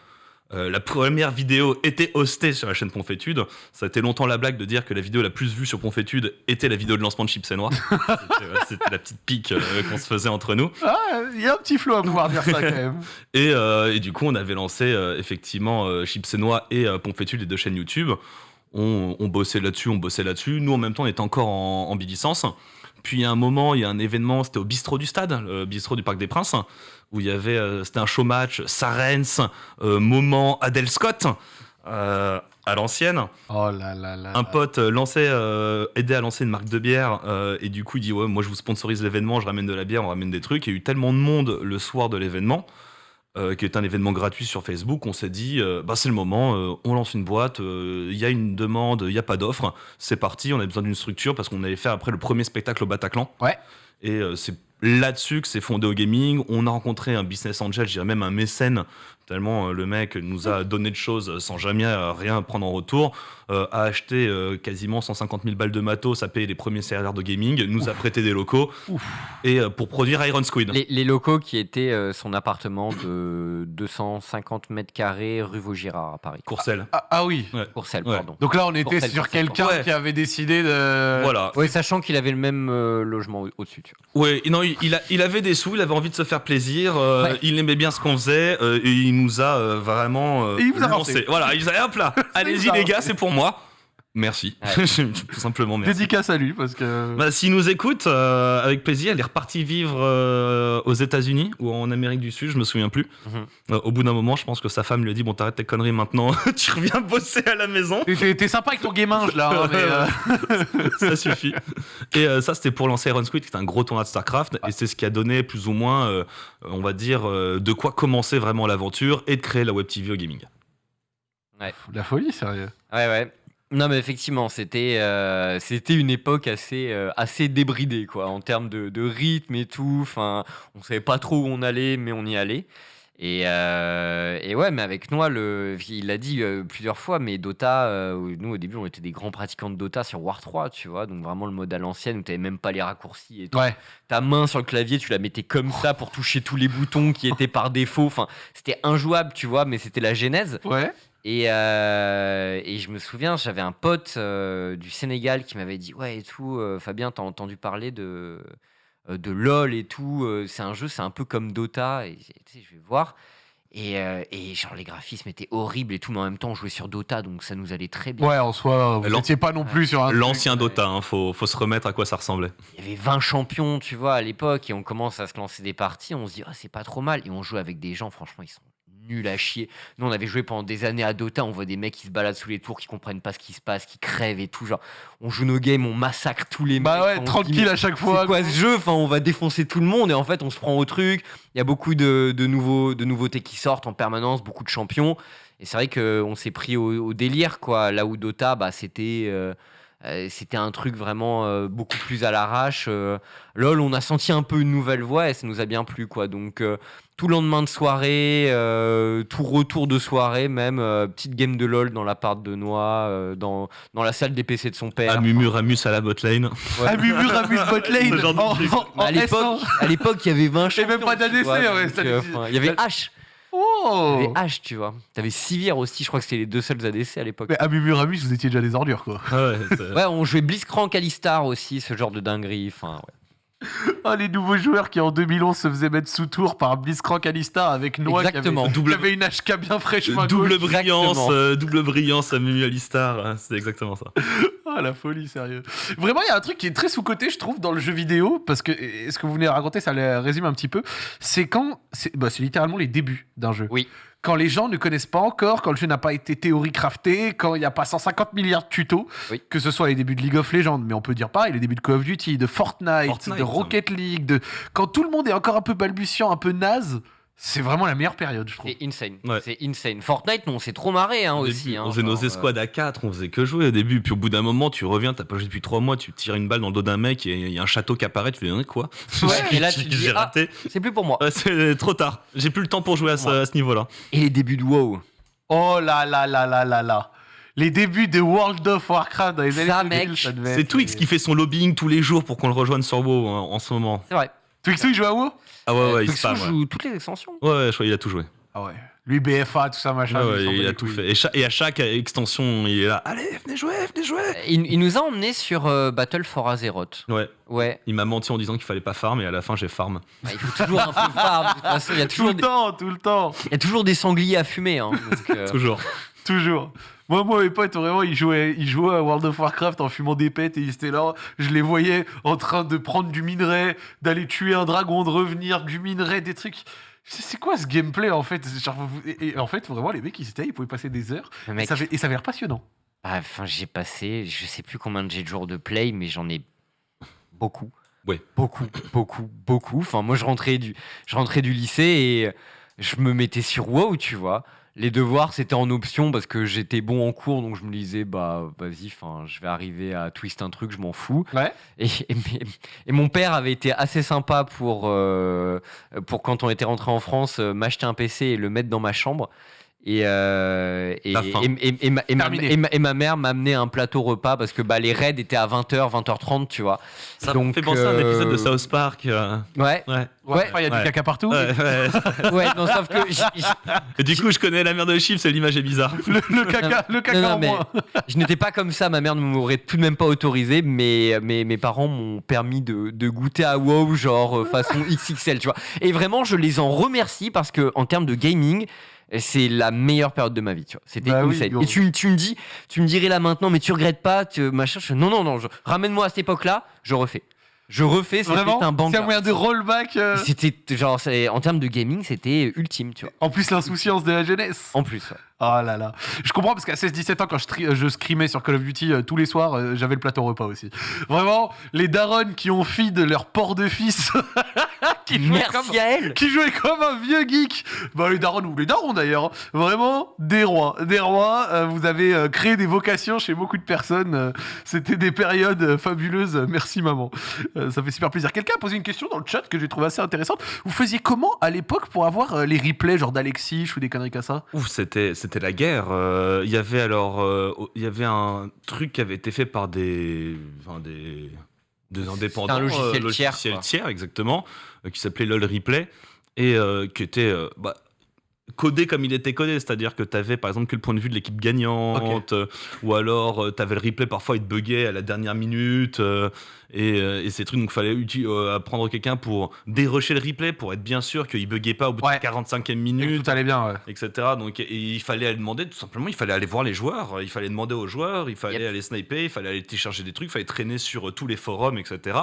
Euh, la première vidéo était hostée sur la chaîne Ponfétude. Ça a été longtemps la blague de dire que la vidéo la plus vue sur Ponfétude était la vidéo de lancement de Chips et Noix. C'était euh, C'était la petite pique euh, qu'on se faisait entre nous. Ah, il y a un petit flow à pouvoir dire ça quand même. Et, euh, et du coup, on avait lancé effectivement Chips et Noix et Ponfétude, les deux chaînes YouTube. On, on bossait là-dessus, on bossait là-dessus. Nous, en même temps, on était encore en, en bilicence. Puis, à un moment, il y a un événement, c'était au bistrot du stade, le bistrot du Parc des Princes, où il y avait, euh, c'était un show match, Sarens, euh, Moment, Adel Scott, euh, à l'ancienne. Oh là là là. Un pote lançait, aidait à lancer une marque de bière et du coup il dit ouais moi je vous sponsorise l'événement, je ramène de la bière, on ramène des trucs. Il y a eu tellement de monde le soir de l'événement, euh, qui est un événement gratuit sur Facebook, on s'est dit euh, bah c'est le moment, euh, on lance une boîte, il y a une demande, il n'y a pas d'offre, c'est parti, on a besoin d'une structure parce qu'on allait faire après le premier spectacle au Bataclan. Ouais. Et c'est là-dessus que c'est fondé au gaming. On a rencontré un business angel, je dirais même un mécène, tellement euh, le mec nous a donné de choses sans jamais euh, rien prendre en retour, euh, a acheté euh, quasiment 150 000 balles de matos, a payé les premiers serveurs de gaming, nous a prêté des locaux, Ouf. et euh, pour produire Iron Squid. Les, les locaux qui étaient euh, son appartement de 250 mètres carrés rue Vaugirard à Paris. Courcelles. Ah, ah oui. Courcelles, Ouais. pardon. Donc là, on était sur quelqu'un Ouais. qui avait décidé de. Voilà. Oui, sachant qu'il avait le même euh, logement au- au-dessus. Ouais, non, il, il a- il avait des sous, il avait envie de se faire plaisir, euh, Ouais. il aimait bien ce qu'on faisait, euh, et il nous a euh, vraiment euh, Et il vous a lancé. Voilà, il a hop là, allez-y les gars, c'est pour moi. Merci. Tout simplement merci. Dédicace à lui parce que. Bah, S'il nous écoute, euh, avec plaisir, il est reparti vivre euh, aux États-Unis ou en Amérique du Sud, je me souviens plus. Mhm. Euh, au bout d'un moment, je pense que sa femme lui a dit Bon, t'arrêtes tes conneries maintenant, tu reviens bosser à la maison. T'es- sympa avec ton gaminge là, hein, mais. euh, ça suffit. Et euh, ça, c'était pour lancer Iron Squid, qui est un gros tournoi de StarCraft. Et c'est ce qui a donné plus ou moins, euh, on va dire, euh, de quoi commencer vraiment l'aventure et de créer la Web TV au gaming. La folie, sérieux. Ouais, ouais. Non, mais effectivement, c'était euh, c'était une époque assez, euh, assez débridée, quoi, en termes de, de rythme et tout. Enfin, on savait pas trop où on allait, mais on y allait. Et, euh, et ouais, mais avec Noah, le, il l'a dit plusieurs fois, mais Dota, nous au début, on était des grands pratiquants de Dota sur War 3, tu vois, donc vraiment le mode à l'ancienne où t'avais même pas les raccourcis et tout. Ouais. Ta main sur le clavier, tu la mettais comme ça pour toucher tous les boutons qui étaient par défaut. Enfin, c'était injouable, tu vois, mais c'était la genèse. Ouais. Et, euh, et je me souviens, j'avais un pote euh, du Sénégal qui m'avait dit Ouais, et tout, euh, Fabien, t'as entendu parler de, euh, de LOL et tout. euh, c'est un jeu, c'est un peu comme Dota. Et tu sais, je vais voir. Et, euh, et genre, les graphismes étaient horribles et tout, mais en même temps, on jouait sur Dota, donc ça nous allait très bien. Ouais, en soi, vous n'étiez pas non plus sur un. L'ancien. Dota, hein, faut, faut se remettre à quoi ça ressemblait. Il y avait 20 champions, tu vois, à l'époque, et on commence à se lancer des parties. On se dit, Ah, c'est pas trop mal. Et on joue avec des gens, franchement, ils sont nuls à chier. Nous, on avait joué pendant des années à Dota. On voit des mecs qui se baladent sous les tours, qui comprennent pas ce qui se passe, qui crèvent et tout. Genre, on joue nos games, on massacre tous les Bah mecs. ouais, se dit, tranquille à chaque fois. c'est quoi ce jeu? Enfin, on va défoncer tout le monde et en fait, on se prend au truc. Il y a beaucoup de, de nouveaux, de nouveautés qui sortent en permanence, beaucoup de champions. Et c'est vrai qu'on s'est pris au, au délire, quoi. Là où Dota, bah, c'était. euh, c'était un truc vraiment euh, beaucoup plus à l'arrache. euh. LOL, on a senti un peu une nouvelle voix et ça nous a bien plu, quoi. Donc, euh, tout lendemain de soirée, euh, tout retour de soirée, même, euh, petite game de LOL dans l'appart de Noix, euh, dans, dans la salle des PC de son père. À Mumu Ramus à la botlane. Ouais. Ah, Mumur Ramus Botlane en, en- à en l'époque, S1. à l'époque, il y avait 20 Et même champions. pas d'ADC, ouais, donc, ça euh, dit- enfin, Il y avait H. Oh avait H, tu vois. T'avais Sivir aussi, je crois que c'était les deux seuls ADC à l'époque. Mais à vous étiez déjà des ordures, quoi. Ouais, on jouait Blitzcrank Alistar aussi, ce genre de dinguerie. Enfin, ouais. Ah, les nouveaux joueurs qui en 2011 se faisaient mettre sous tour par Blitzcrank Alistar avec Noah qui avait, qui avait une HK bien fraîchement à double gauche. brillance, euh, double brillance à Mumu Alistar, c'est exactement ça. Ah, la folie, sérieux. Vraiment, il y a un truc qui est très sous-côté, je trouve, dans le jeu vidéo, parce que ce que vous venez de raconter, ça le résume un petit peu. C'est quand. C'est bah, c'est littéralement les débuts d'un jeu. Oui. Quand les gens ne connaissent pas encore, quand le jeu n'a pas été théorie crafté, quand il n'y a pas 150 milliards de tutos, Oui. que ce soit les débuts de League of Legends, mais on peut dire pareil, les débuts de Call of Duty, de Fortnite, Fortnite. de Rocket League, de... quand tout le monde est encore un peu balbutiant, un peu naze, c'est vraiment la meilleure période, je trouve. C'est insane. Ouais. C'est insane. Fortnite, nous, on s'est trop marré hein, Au aussi. début, hein, on faisait nos escouades à 4, on faisait que jouer au début. Puis au bout d'un moment, tu reviens, t'as pas joué depuis 3 mois, tu tires une balle dans le dos d'un mec et il y a un château qui apparaît, tu fais hein, quoi Ouais, et là, tu te dis, J'ai ah. raté. euh, C'est plus pour moi. C'est trop tard. J'ai plus le temps pour jouer à ce, Ouais. ce niveau-là. Et les débuts de WoW. Oh là là là là là là Les débuts de World of Warcraft dans les années 2000, mec, ça devait C'est Twix qui fait son lobbying tous les jours pour qu'on le rejoigne sur WoW hein, en ce moment. C'est vrai. Twix, oui, joue à WoW? Ah ouais, ouais, il spam. Ouais, joue toutes les extensions. ouais, ouais, je crois qu'il a tout joué. Ah ouais. Lui, BFA, tout ça, machin. Ouais, ouais, il a tout couilles. fait. Et, cha- et à chaque extension, il est là. Allez, venez jouer, venez jouer. Il, il nous a emmenés sur euh, Battle for Azeroth. Ouais, Ouais, il m'a menti en disant qu'il fallait pas farm, et à la fin, j'ai farm. Bah, il faut toujours un peu farm. De toute façon, il y a Tout toujours, le des, temps, tout le temps. il y a toujours des sangliers à fumer. Hein, donc, euh, Toujours. Toujours. Moi, moi, mes potes, vraiment, ils jouaient, ils jouaient à World of Warcraft en fumant des pètes et ils étaient là. Je les voyais en train de prendre du minerai, d'aller tuer un dragon, de revenir, du minerai, des trucs. C'est c'est quoi ce gameplay en fait? Genre, et, et en fait, vraiment, les mecs, ils étaient, ils pouvaient passer des heures. Et ça avait, et ça avait l'air passionnant. Ah, Enfin, j'ai passé, je sais plus combien de jours de play, mais j'en ai beaucoup. Ouais. Beaucoup, beaucoup, beaucoup. Enfin, moi, je rentrais du, je rentrais du lycée et je me mettais sur WoW, tu vois. Les devoirs, c'était en option parce que j'étais bon en cours, donc je me disais, bah, vas-y, enfin, je vais arriver à twist un truc, je m'en fous. Ouais. Et, et, mais- et mon père avait été assez sympa pour, euh, pour quand on était rentré en France, euh, m'acheter un PC et le mettre dans ma chambre. Et, euh, et, et, et- et ma, et ma- et ma- et ma mère m'a amené un plateau repas parce que bah, les raids étaient à 20h, 20h30, tu vois. Ça Donc, me fait penser à un euh, épisode de South Park. euh, Ouais, Ouais. Ouais. il y a Ouais. du caca partout. Ouais, ouais. ouais, non, sauf que j- j- Et du coup, je connais la mère de Chips et l'image est bizarre. Le, le caca, le caca non, en mais- moins. je n'étais pas comme ça, ma mère ne m'aurait tout de même pas autorisé, mais, mais mes parents m'ont permis de, de goûter à WoW, genre façon XXL, tu vois. Et vraiment, je les en remercie parce que en termes de gaming, c'est la meilleure période de ma vie, tu vois. C'était Bah oui. Et tu, me- tu me dis, tu me dirais là maintenant, mais tu regrettes pas, tu, machin. Je, non, non, non, je- ramène-moi à cette époque-là, je refais. Je refais, c'était un C'est banger. un moyen de rollback. euh, C'était genre, c'est- en termes de gaming, c'était ultime, tu vois. En plus, l'insouciance de la jeunesse. En plus, ouais. Oh là là. Je comprends parce qu'à 16-17 ans, quand je, tri- je scrimais sur Call of Duty euh, tous les soirs, euh, j'avais le plateau repas aussi. Vraiment, les darons qui ont feed leur porc de fils, qui, jouaient comme, Merci à elle. qui jouaient comme un vieux geek. Bah, les darons, ou les darons d'ailleurs, vraiment des rois. Des rois, euh, vous avez euh, créé des vocations chez beaucoup de personnes. euh, C'était des périodes euh, fabuleuses. Merci maman. Euh, ça fait super plaisir. Quelqu'un a posé une question dans le chat que j'ai trouvé assez intéressante. Vous faisiez comment à l'époque pour avoir euh, les replays, genre d'Alexis ou des conneries comme ça? Ouf, c'était c'était la guerre. Euh, Il y avait alors euh, il y avait un truc qui avait été fait par des enfin, des des indépendants, un logiciel euh, tiers, logiciel quoi. tiers, exactement, qui s'appelait LOL Replay et qui était bah, codé comme il était codé, c'est-à-dire que tu avais par exemple que le point de vue de l'équipe gagnante, euh, ou alors tu avais le replay parfois il te buguait à la dernière minute euh, et, euh, et ces trucs donc fallait euh, apprendre quelqu'un pour dérusher le replay pour être bien sûr qu'il buguait pas au bout Ouais. de la 45e Et que minute Tout allait bien, ouais. etc. Donc, et il fallait aller demander, tout simplement, il fallait aller voir les joueurs, il fallait demander aux joueurs, il fallait Yep. aller sniper, il fallait aller télécharger des trucs, il fallait traîner sur euh, tous les forums, etc.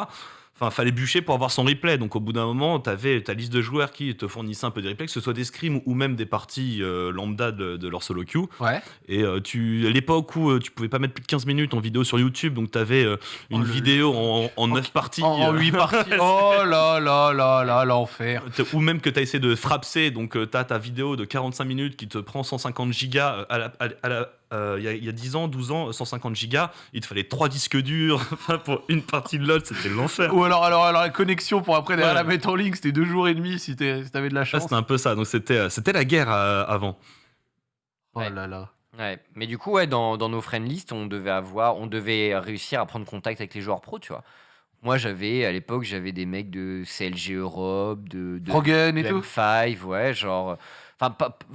Enfin, fallait bûcher pour avoir son replay. Donc, au bout d'un moment, tu avais ta liste de joueurs qui te fournissaient un peu des replays, que ce soit des scrims ou même des parties euh, lambda de, de leur solo queue. Ouais. Et euh, tu, à l'époque où euh, tu pouvais pas mettre plus de 15 minutes en vidéo sur YouTube, donc tu avais une Oh, vidéo en, en 9 parties. En, euh, 8 parties. Oh là là là là, l'enfer. Ou même que tu as essayé de frapser, donc tu as ta vidéo de 45 minutes qui te prend 150 gigas euh, la- à la- euh, il y, a- il y a 10 ans, 12 ans, 150 gigas, il te fallait 3 disques durs pour une partie de LoL, c'était l'enfer. Ou alors, alors, alors la connexion pour après derrière Ouais. la mettre en ligne, c'était deux jours et demi si t'es- si t'avais de la Ah, chance. c'était un peu ça, donc c'était euh, c'était la guerre euh, avant. Oh Ouais. là là. Ouais, mais du coup, ouais, dans, dans nos friend list, on devait avoir, on devait réussir à prendre contact avec les joueurs pros, tu vois. Moi, j'avais, à l'époque, j'avais des mecs de CLG Europe, de, de, et de tout. M5, ouais, genre.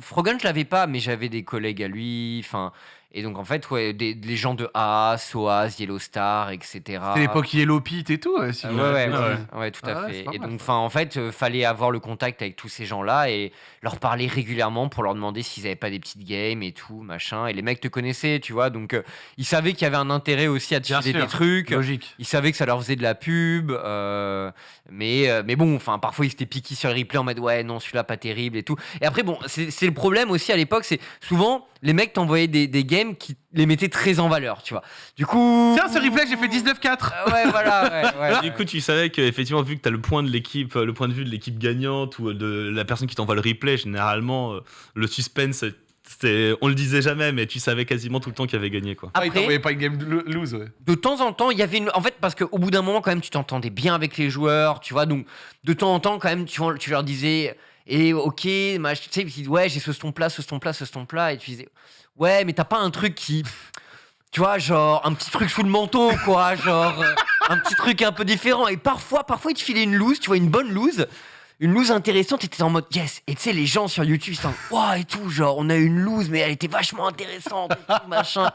Frogan, je l'avais pas, mais j'avais des collègues à lui, enfin. Et donc, en fait, ouais, des, les gens de AS, OAS, Yellow Star, etc. C'était l'époque Yellow Pit et tout. si ouais, ouais, ouais, ouais, tout à Ah fait. Et donc, enfin, en fait, euh, fallait avoir le contact avec tous ces gens-là et leur parler régulièrement pour leur demander s'ils avaient pas des petites games et tout, machin. Et les mecs te connaissaient, tu vois, donc euh, ils savaient qu'il y avait un intérêt aussi à te filer des trucs. Logique. Ils savaient que ça leur faisait de la pub, euh, mais, mais bon, enfin, parfois ils s'étaient piqués sur les replays en mode ouais, non, celui-là pas terrible et tout. Et après, bon, c'est le problème aussi à l'époque, c'est souvent les mecs t'envoyaient des, des games qui les mettaient très en valeur, tu vois. Du coup. Tiens, ce replay, j'ai fait 19-4. Euh, ouais, voilà, ouais, ouais, Du ouais. coup, tu savais qu'effectivement, vu que tu as le point de l'équipe, le point de vue de l'équipe gagnante ou de la personne qui t'envoie le replay, généralement, euh, le suspense, on le disait jamais, mais tu savais quasiment tout le temps qu'il avait gagné, quoi. Ah, il Après- t'envoyait pas une game lo- lose, ouais. de temps en temps, il y avait une. En fait, parce qu'au bout d'un moment, quand même, tu t'entendais bien avec les joueurs, tu vois. Donc, de temps en temps, quand même, tu, tu leur disais, et ok, tu sais, disaient, ouais, j'ai ce stomp-là, ce stomp-là, ce stomp-là. Et tu disais, ouais, mais t'as pas un truc qui. Tu vois, genre, un petit truc sous le manteau, quoi. genre, euh, un petit truc un peu différent. Et parfois, parfois, ils te filaient une loose, tu vois, une bonne loose. une loose intéressante, et t'étais en mode yes. Et tu sais, les gens sur YouTube, ils en wow et tout, genre, on a une loose, mais elle était vachement intéressante, machin.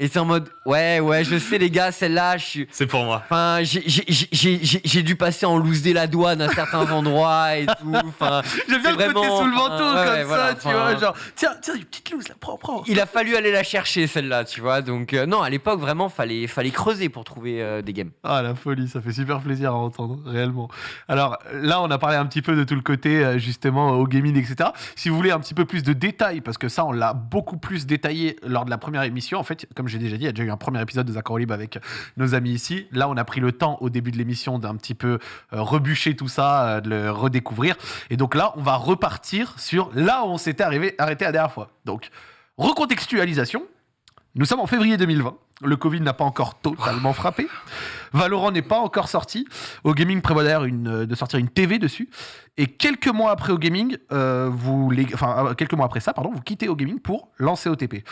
Et c'est en mode ouais, ouais, je sais, les gars, celle-là, je suis. C'est pour moi. Enfin, j'ai- dû passer en loose des la douane à certains endroits et tout. Enfin, J'aime bien le côté sous le manteau, comme ouais, ça, voilà, tu vois, genre, tiens, tiens, une petite loose, là, prends, prends. il a fallu aller la chercher celle-là, tu vois. Donc euh, non, à l'époque vraiment fallait fallait creuser pour trouver euh, des games. Ah, la folie, ça fait super plaisir à entendre, réellement. Alors là, on a parlé un petit peu de tout le côté, euh, justement, au gaming, etc. Si vous voulez un petit peu plus de détails, parce que ça, on l'a beaucoup plus détaillé lors de la première émission. En fait, comme j'ai déjà dit, il y a déjà eu un premier épisode de Zach Libre avec nos amis ici. Là, on a pris le temps, au début de l'émission, d'un petit peu euh, rebûcher tout ça, euh, de le redécouvrir. Et donc là, on va repartir sur là où on s'était arrivé- arrêté la dernière fois. Donc, recontextualisation. Nous sommes en février 2020. Le Covid n'a pas encore totalement frappé. Valorant n'est pas encore sorti. Au gaming prévoit d'ailleurs euh, de sortir une TV dessus. Et quelques mois après au gaming, euh, vous les, enfin euh, quelques mois après ça, pardon, vous quittez au gaming pour lancer OTP.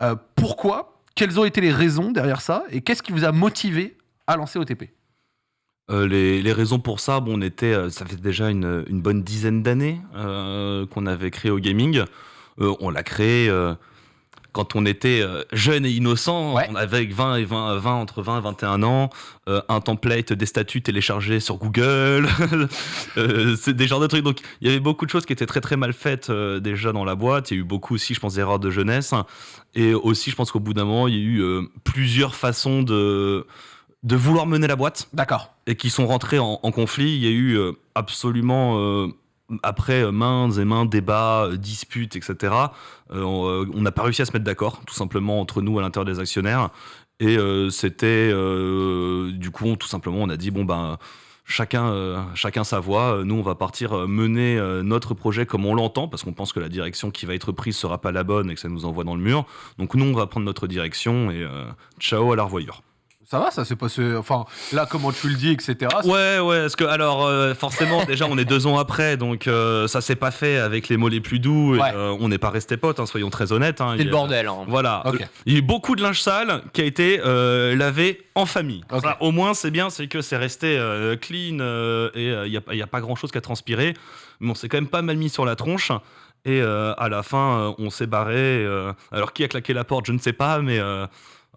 Euh, pourquoi Quelles ont été les raisons derrière ça Et qu'est-ce qui vous a motivé à lancer OTP Euh, les, raisons pour ça, bon, on était, euh, ça fait déjà une, bonne dizaine d'années euh, qu'on avait créé au gaming. On l'a créé quand on était euh, jeune et innocent. Ouais. On avait 20 et 20, 20, entre 20 et 21 ans, euh, un template des statuts téléchargés sur Google. Euh, c'est des genres de trucs. Donc, il y avait beaucoup de choses qui étaient très très mal faites euh, déjà dans la boîte. Il y a eu beaucoup aussi, je pense, d'erreurs de jeunesse. Et aussi, je pense qu'au bout d'un moment, il y a eu plusieurs façons de, de vouloir mener la boîte D'accord. et qui sont rentrés en, en conflit. Il y a eu absolument, après euh, maints et maints débats, euh, disputes, etc., euh, on n'a pas réussi à se mettre d'accord, tout simplement, entre nous à l'intérieur des actionnaires. Et c'était, du coup, tout simplement, on a dit, bon, ben, chacun, chacun sa voie. Nous, on va partir mener notre projet comme on l'entend, parce qu'on pense que la direction qui va être prise sera pas la bonne et que ça nous envoie dans le mur. Donc, nous, on va prendre notre direction et ciao à la revoyure. Ça va, ça s'est passé. Enfin, là, comment tu le dis, etc. Ouais, ouais, parce que alors euh, forcément déjà on est deux ans après, donc euh, ça s'est pas fait avec les mots les plus doux. Et, Ouais. euh, on n'est pas resté potes, hein, soyons très honnêtes. hein. C'est le bordel. hein. Voilà, Ok. il y a eu beaucoup de linge sale qui a été euh, lavé en famille. Ça, au moins c'est bien, c'est que c'est resté euh, clean euh, et il n'y a, y a pas grand chose qui a transpiré. Mais on s'est quand même pas mal mis sur la tronche. Et euh, à la fin, euh, on s'est barré. euh, alors qui a claqué la porte, je ne sais pas, mais euh, euh,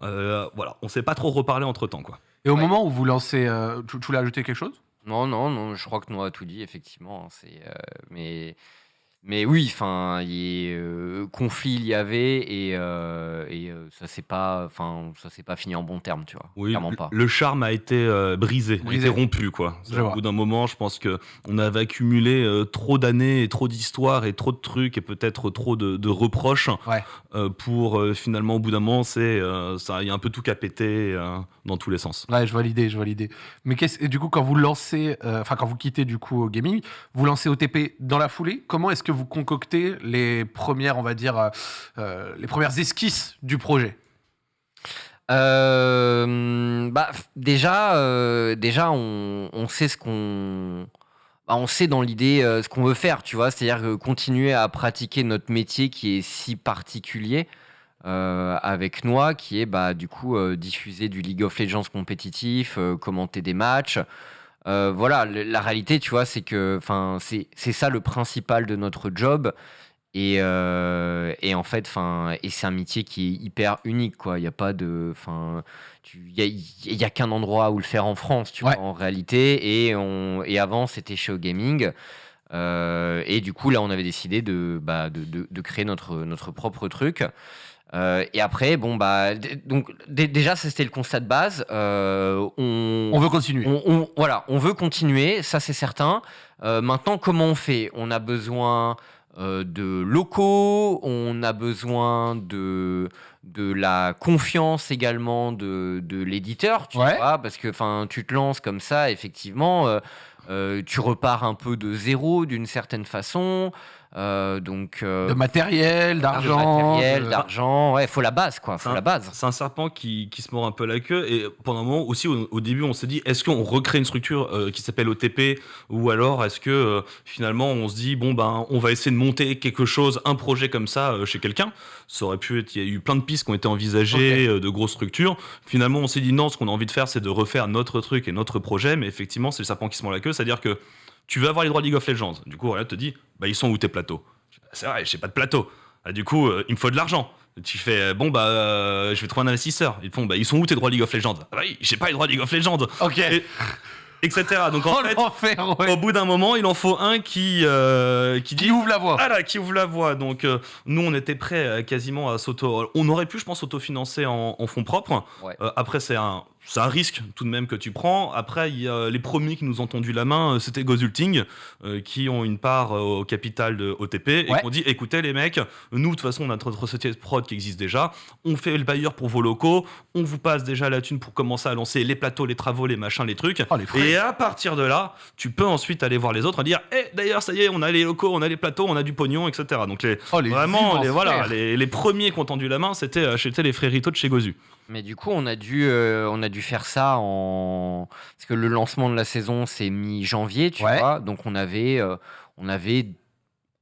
voilà, on s'est pas trop reparlé entre temps, quoi. Et au Ouais. moment où vous lancez. euh, tu, tu voulais ajouter quelque chose? Non, non, non, je crois que nous a tout dit, effectivement. C'est, euh, mais, mais oui, enfin, il y a, euh, conflit il y avait et, euh, et euh, ça s'est pas, enfin, ça s'est pas fini en bon terme, tu vois. Oui, clairement le- pas. le charme a été euh, brisé, a Brisé. été rompu quoi. Au bout d'un moment, je pense que on avait accumulé euh, trop d'années et trop d'histoires et trop de trucs et peut-être trop de, de reproches Ouais. euh, pour euh, finalement au bout d'un moment, c'est euh, ça, il y a un peu tout qu'à péter euh, dans tous les sens. Ouais, je vois l'idée, je vois l'idée. Mais et du coup, quand vous lancez, euh, enfin quand vous quittez du coup au gaming, vous lancez OTP dans la foulée. Comment est-ce que vous concoctez les premières, on va dire, euh, euh, les premières esquisses du projet? Euh, bah, déjà, déjà, on, sait ce qu'on, bah, on sait dans l'idée ce qu'on veut faire, tu vois. C'est-à-dire continuer à pratiquer notre métier qui est si particulier avec Noix, qui est bah, du coup diffuser du League of Legends compétitif, commenter des matchs. Euh, voilà, la réalité, tu vois, c'est que, enfin, c'est ça le principal de notre job. Et, euh, et en fait, enfin, et c'est un métier qui est hyper unique, quoi. Il n'y a pas de, enfin, il y a, qu'un endroit où le faire en France, tu Ouais. vois, en réalité. Et on, et avant, c'était chez Gaming. Euh, et du coup, là, on avait décidé de, bah, de, de- de créer notre, notre propre truc. Euh, et après, bon, bah, donc, dé- déjà, c'était le constat de base. Euh, on, On veut continuer. on, on- voilà, on veut continuer, ça c'est certain. Euh, maintenant, comment on fait? On a besoin de locaux, on a besoin de, de la confiance également de, de l'éditeur, tu Ouais. vois, parce que tu te lances comme ça, effectivement, tu repars un peu de zéro d'une certaine façon. Euh, donc, euh, De matériel, d'argent. matériel, de- d'argent, ouais, faut la base, quoi, faut Un- la base. C'est un serpent qui, qui se mord un peu la queue. Et pendant un moment aussi, au, au début, on s'est dit est-ce qu'on recrée une structure euh, qui s'appelle OTP Ou alors est-ce que euh, finalement on se dit bon, ben, on va essayer de monter quelque chose, un projet comme ça euh, chez quelqu'un Ça aurait pu être. Il y a eu plein de pistes qui ont été envisagées, euh, de grosses structures. Finalement, on s'est dit non, ce qu'on a envie de faire, c'est de refaire notre truc et notre projet. Mais effectivement, c'est le serpent qui se mord la queue. C'est-à-dire que tu veux avoir les droits League of Legends. Du coup, Riot te dit, bah, ils sont où tes plateaux? C'est vrai, j'ai pas de plateau. Ah, du coup, euh, il me faut de l'argent. Tu fais, bon, bah, euh, je vais trouver un investisseur. Ils te font, bah, ils sont où tes droits League of Legends? Ah, bah oui, j'ai pas les droits League of Legends. Ok. Et- etc. Donc, en Oh fait, ouais. au bout d'un moment, il en faut un qui, euh, qui dit Qui ouvre la voie. voilà, qui ouvre la voie. Donc, euh, nous, on était prêts euh, quasiment à s'auto. On aurait pu, je pense, s'autofinancer en, en fonds propres. Ouais. Euh, après, c'est un, c'est un risque tout de même que tu prends. Après, il y a les premiers qui nous ont tendu la main, euh, c'était Gozulting, euh, qui ont une part euh, au capital de OTP et Ouais. qui ont dit écoutez, les mecs, nous, de toute façon, on a notre société de prod qui existe déjà. On fait le bailleur pour vos locaux. On vous passe déjà la thune pour commencer à lancer les plateaux, les travaux, les machins, les trucs. Oh, les. Et à partir de là, tu peux ensuite aller voir les autres et dire Eh, d'ailleurs, ça y est, on a les locaux, on a les plateaux, on a du pognon, etc. Donc, les, Oh, les vraiment, les, voilà, les, les premiers qui ont tendu la main, c'était c'était les fréritos de chez Gozu. Mais du coup, on a dû, euh, on a dû faire ça en parce que le lancement de la saison c'est mi-janvier, tu Ouais. vois. Donc on avait, euh, on avait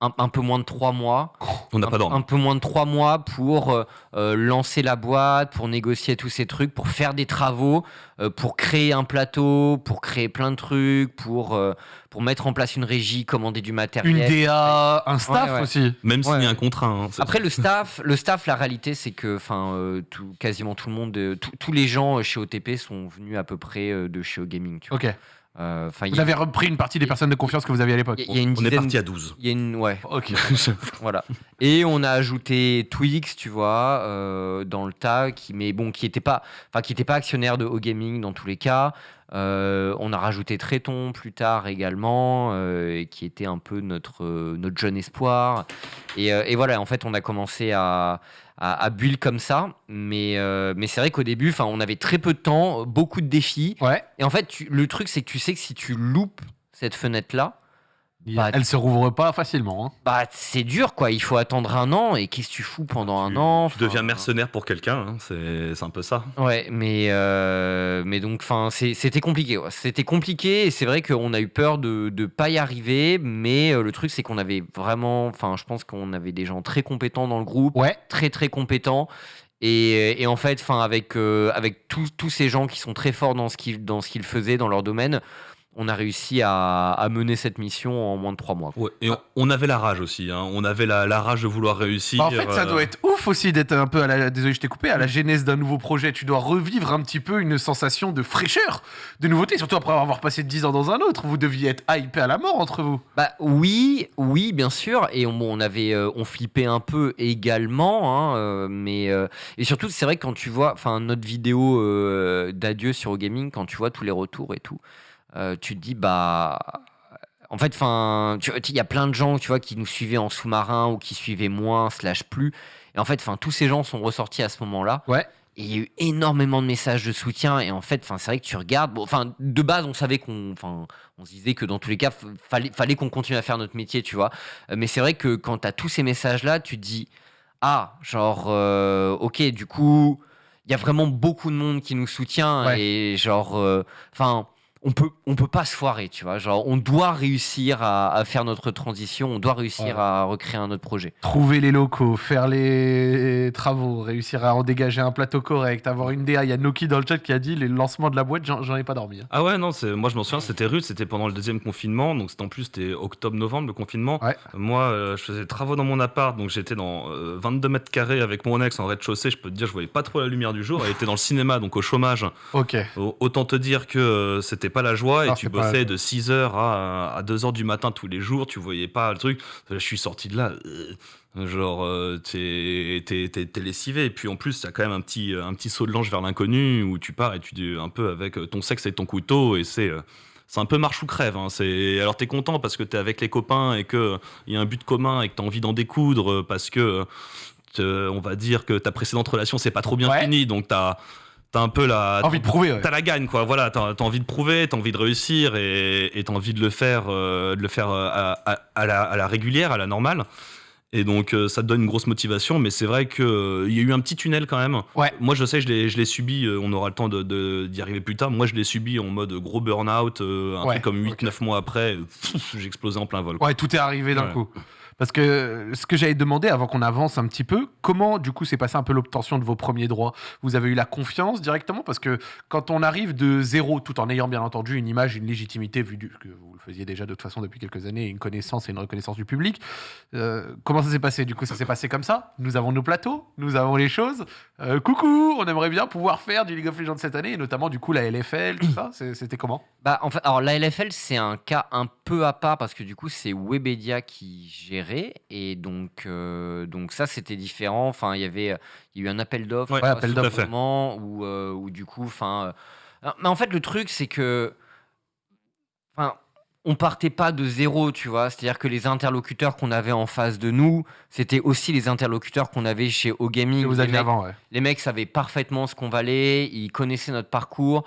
un, un peu moins de trois mois, On n'a un, pas dormi. un peu moins de trois mois pour euh, euh, lancer la boîte, pour négocier tous ces trucs, pour faire des travaux, euh, pour créer un plateau, pour créer plein de trucs, pour euh, pour mettre en place une régie, commander du matériel. Une DA, un staff Ouais, ouais. aussi. Même s'il y a un contrat. hein, Après le staff, le staff, la réalité c'est que, enfin, euh, tout, quasiment tout le monde, euh, tous- tous les gens euh, chez OTP sont venus à peu près euh, de chez Gaming. Tu vois. Ok. Euh, Vous a- avez repris une partie des personnes de confiance que vous aviez à l'époque. il y a une on est parti à 12. Il y a une, ouais, Ok. voilà. Et on a ajouté Twix, tu vois, euh, dans le tas, qui, mais bon, qui était pas, enfin, qui était pas actionnaire de O Gaming dans tous les cas. Euh, on a rajouté Tréton plus tard également, euh, qui était un peu notre, euh, notre jeune espoir. Et, et voilà, en fait, on a commencé à, à, à build comme ça. Mais, mais c'est vrai qu'au début, on avait très peu de temps, beaucoup de défis. Ouais. Et en fait, tu- le truc, c'est que tu sais que si tu loupes cette fenêtre-là, Bah, Elle se rouvre pas facilement. hein. bah, c'est dur, quoi. Il faut attendre un an. Et qu'est-ce que tu fous pendant un an? Tu deviens mercenaire pour quelqu'un, hein, c'est c'est un peu ça. Ouais, mais, euh, mais donc, enfin, c'était compliqué. ouais. C'était compliqué et c'est vrai qu'on a eu peur de ne pas y arriver. Mais euh, le truc, c'est qu'on avait vraiment, enfin, je pense qu'on avait des gens très compétents dans le groupe, Ouais. très très compétents. Et, et en fait, enfin, avec, euh, avec tous tous ces gens qui sont très forts dans ce qu'ils dans ce qu'ils faisaient dans leur domaine, on a réussi à, à mener cette mission en moins de trois mois. Ouais, et on, on avait la rage aussi, hein, on avait la, la rage de vouloir réussir. Bah, en fait, ça euh, doit être ouf aussi d'être un peu à la. Désolé, je t'ai coupé. À la genèse d'un nouveau projet, tu dois revivre un petit peu une sensation de fraîcheur, de nouveauté, surtout après avoir passé 10 ans dans un autre. Vous deviez être hypé à la mort entre vous. Bah oui, oui, bien sûr. Et on, avait, euh, on flippait un peu également, hein, euh, mais euh, et surtout, c'est vrai que quand tu vois, enfin, notre vidéo euh, d'adieu sur gaming, quand tu vois tous les retours et tout, euh, tu te dis bah. En fait, il y a plein de gens, tu vois, qui nous suivaient en sous-marin ou qui suivaient moins slash plus. Et en fait, enfin, tous ces gens sont ressortis à ce moment-là. Ouais. Et il y a eu énormément de messages de soutien. Et en fait, c'est vrai que tu regardes. Bon, enfin, de base, on savait qu'on, enfin, on se disait que dans tous les cas, fallait, fallait qu'on continue à faire notre métier, tu vois. Euh, Mais c'est vrai que quand tu as tous ces messages-là, tu te dis, ah, genre, euh, ok, du coup, il y a vraiment beaucoup de monde qui nous soutient. Ouais. Et genre, euh, enfin. On peut, on peut pas se foirer, tu vois. Genre, on doit réussir à, à faire notre transition, on doit réussir Ouais. à recréer un autre projet. Trouver les locaux, faire les travaux, réussir à en dégager un plateau correct, avoir une DA. Il y a Noki dans le chat qui a dit les lancements de la boîte, j'en j'en ai pas dormi. hein. Ah ouais, non, c'est- moi je m'en souviens, c'était rude, c'était pendant le deuxième confinement, donc c'était en plus c'était octobre-novembre le confinement. Ouais. Moi, euh, je faisais des travaux dans mon appart, donc j'étais dans euh, 22 mètres carrés avec mon ex en rez-de-chaussée, je peux te dire, je voyais pas trop la lumière du jour, elle était dans le cinéma, donc au chômage. Ok. Au- Autant te dire que euh, c'était pas la joie et tu bossais de 6h à, à 2h du matin tous les jours, tu voyais pas le truc. Je suis sorti de là, euh, genre, euh, t'es t'es- t'es- t'es lessivé. Et puis en plus, t'as quand même un petit, un petit saut de l'ange vers l'inconnu où tu pars et tu dis un peu avec ton sexe et ton couteau et c'est. euh, c'est un peu marche ou crève. Hein. C'est- Alors, t'es content parce que t'es avec les copains et qu'il y a un but commun et que t'as envie d'en découdre euh, parce que, euh, on va dire que ta précédente relation, c'est pas trop bien Ouais. fini. Donc, t'as as un peu la. Envie de prouver, ouais. T'as la gagne, quoi. Voilà, t'as as envie de prouver, t'as envie de réussir et t'as envie de le faire, euh, de le faire euh, à, à- à la, à la régulière, à la normale. Et donc, euh, ça te donne une grosse motivation, mais c'est vrai qu'il y a eu un petit tunnel quand même. Ouais. Moi, je sais, je l'ai je l'ai subi, euh, on aura le temps d'y de, d'y arriver plus tard. Moi, je l'ai subi en mode gros burn-out, euh, un Ouais, truc comme 8-9 ok. mois après, explosé en plein vol. quoi. Ouais, tout est arrivé d'un Ouais. coup. Parce que ce que j'avais demandé avant qu'on avance un petit peu, comment du coup s'est passé un peu l'obtention de vos premiers droits? Vous avez eu la confiance directement? Parce que quand on arrive de zéro, tout en ayant bien entendu une image, une légitimité, vu que vous le faisiez déjà de toute façon depuis quelques années, une connaissance et une reconnaissance du public, euh, comment ça s'est passé? Du coup, ça s'est passé comme ça Nous avons nos plateaux, nous avons les choses. Euh, coucou, on aimerait bien pouvoir faire du League of Legends cette année, et notamment du coup la LFL, tout ça. C'était comment? Bah, en fait, alors la LFL, c'est un cas un peu à part parce que du coup, c'est Webedia qui gérait et donc, euh, donc ça, c'était différent. Enfin, il y avait, il y a eu un appel d'offres, Ouais, appel d'offres, où, euh, où du coup, enfin, euh, mais en fait, le truc, c'est que, enfin, on partait pas de zéro, tu vois. C'est-à-dire que les interlocuteurs qu'on avait en face de nous, c'était aussi les interlocuteurs qu'on avait chez O-Gaming. Que vous Les mecs- avant, ouais. les mecs savaient parfaitement ce qu'on valait, ils connaissaient notre parcours,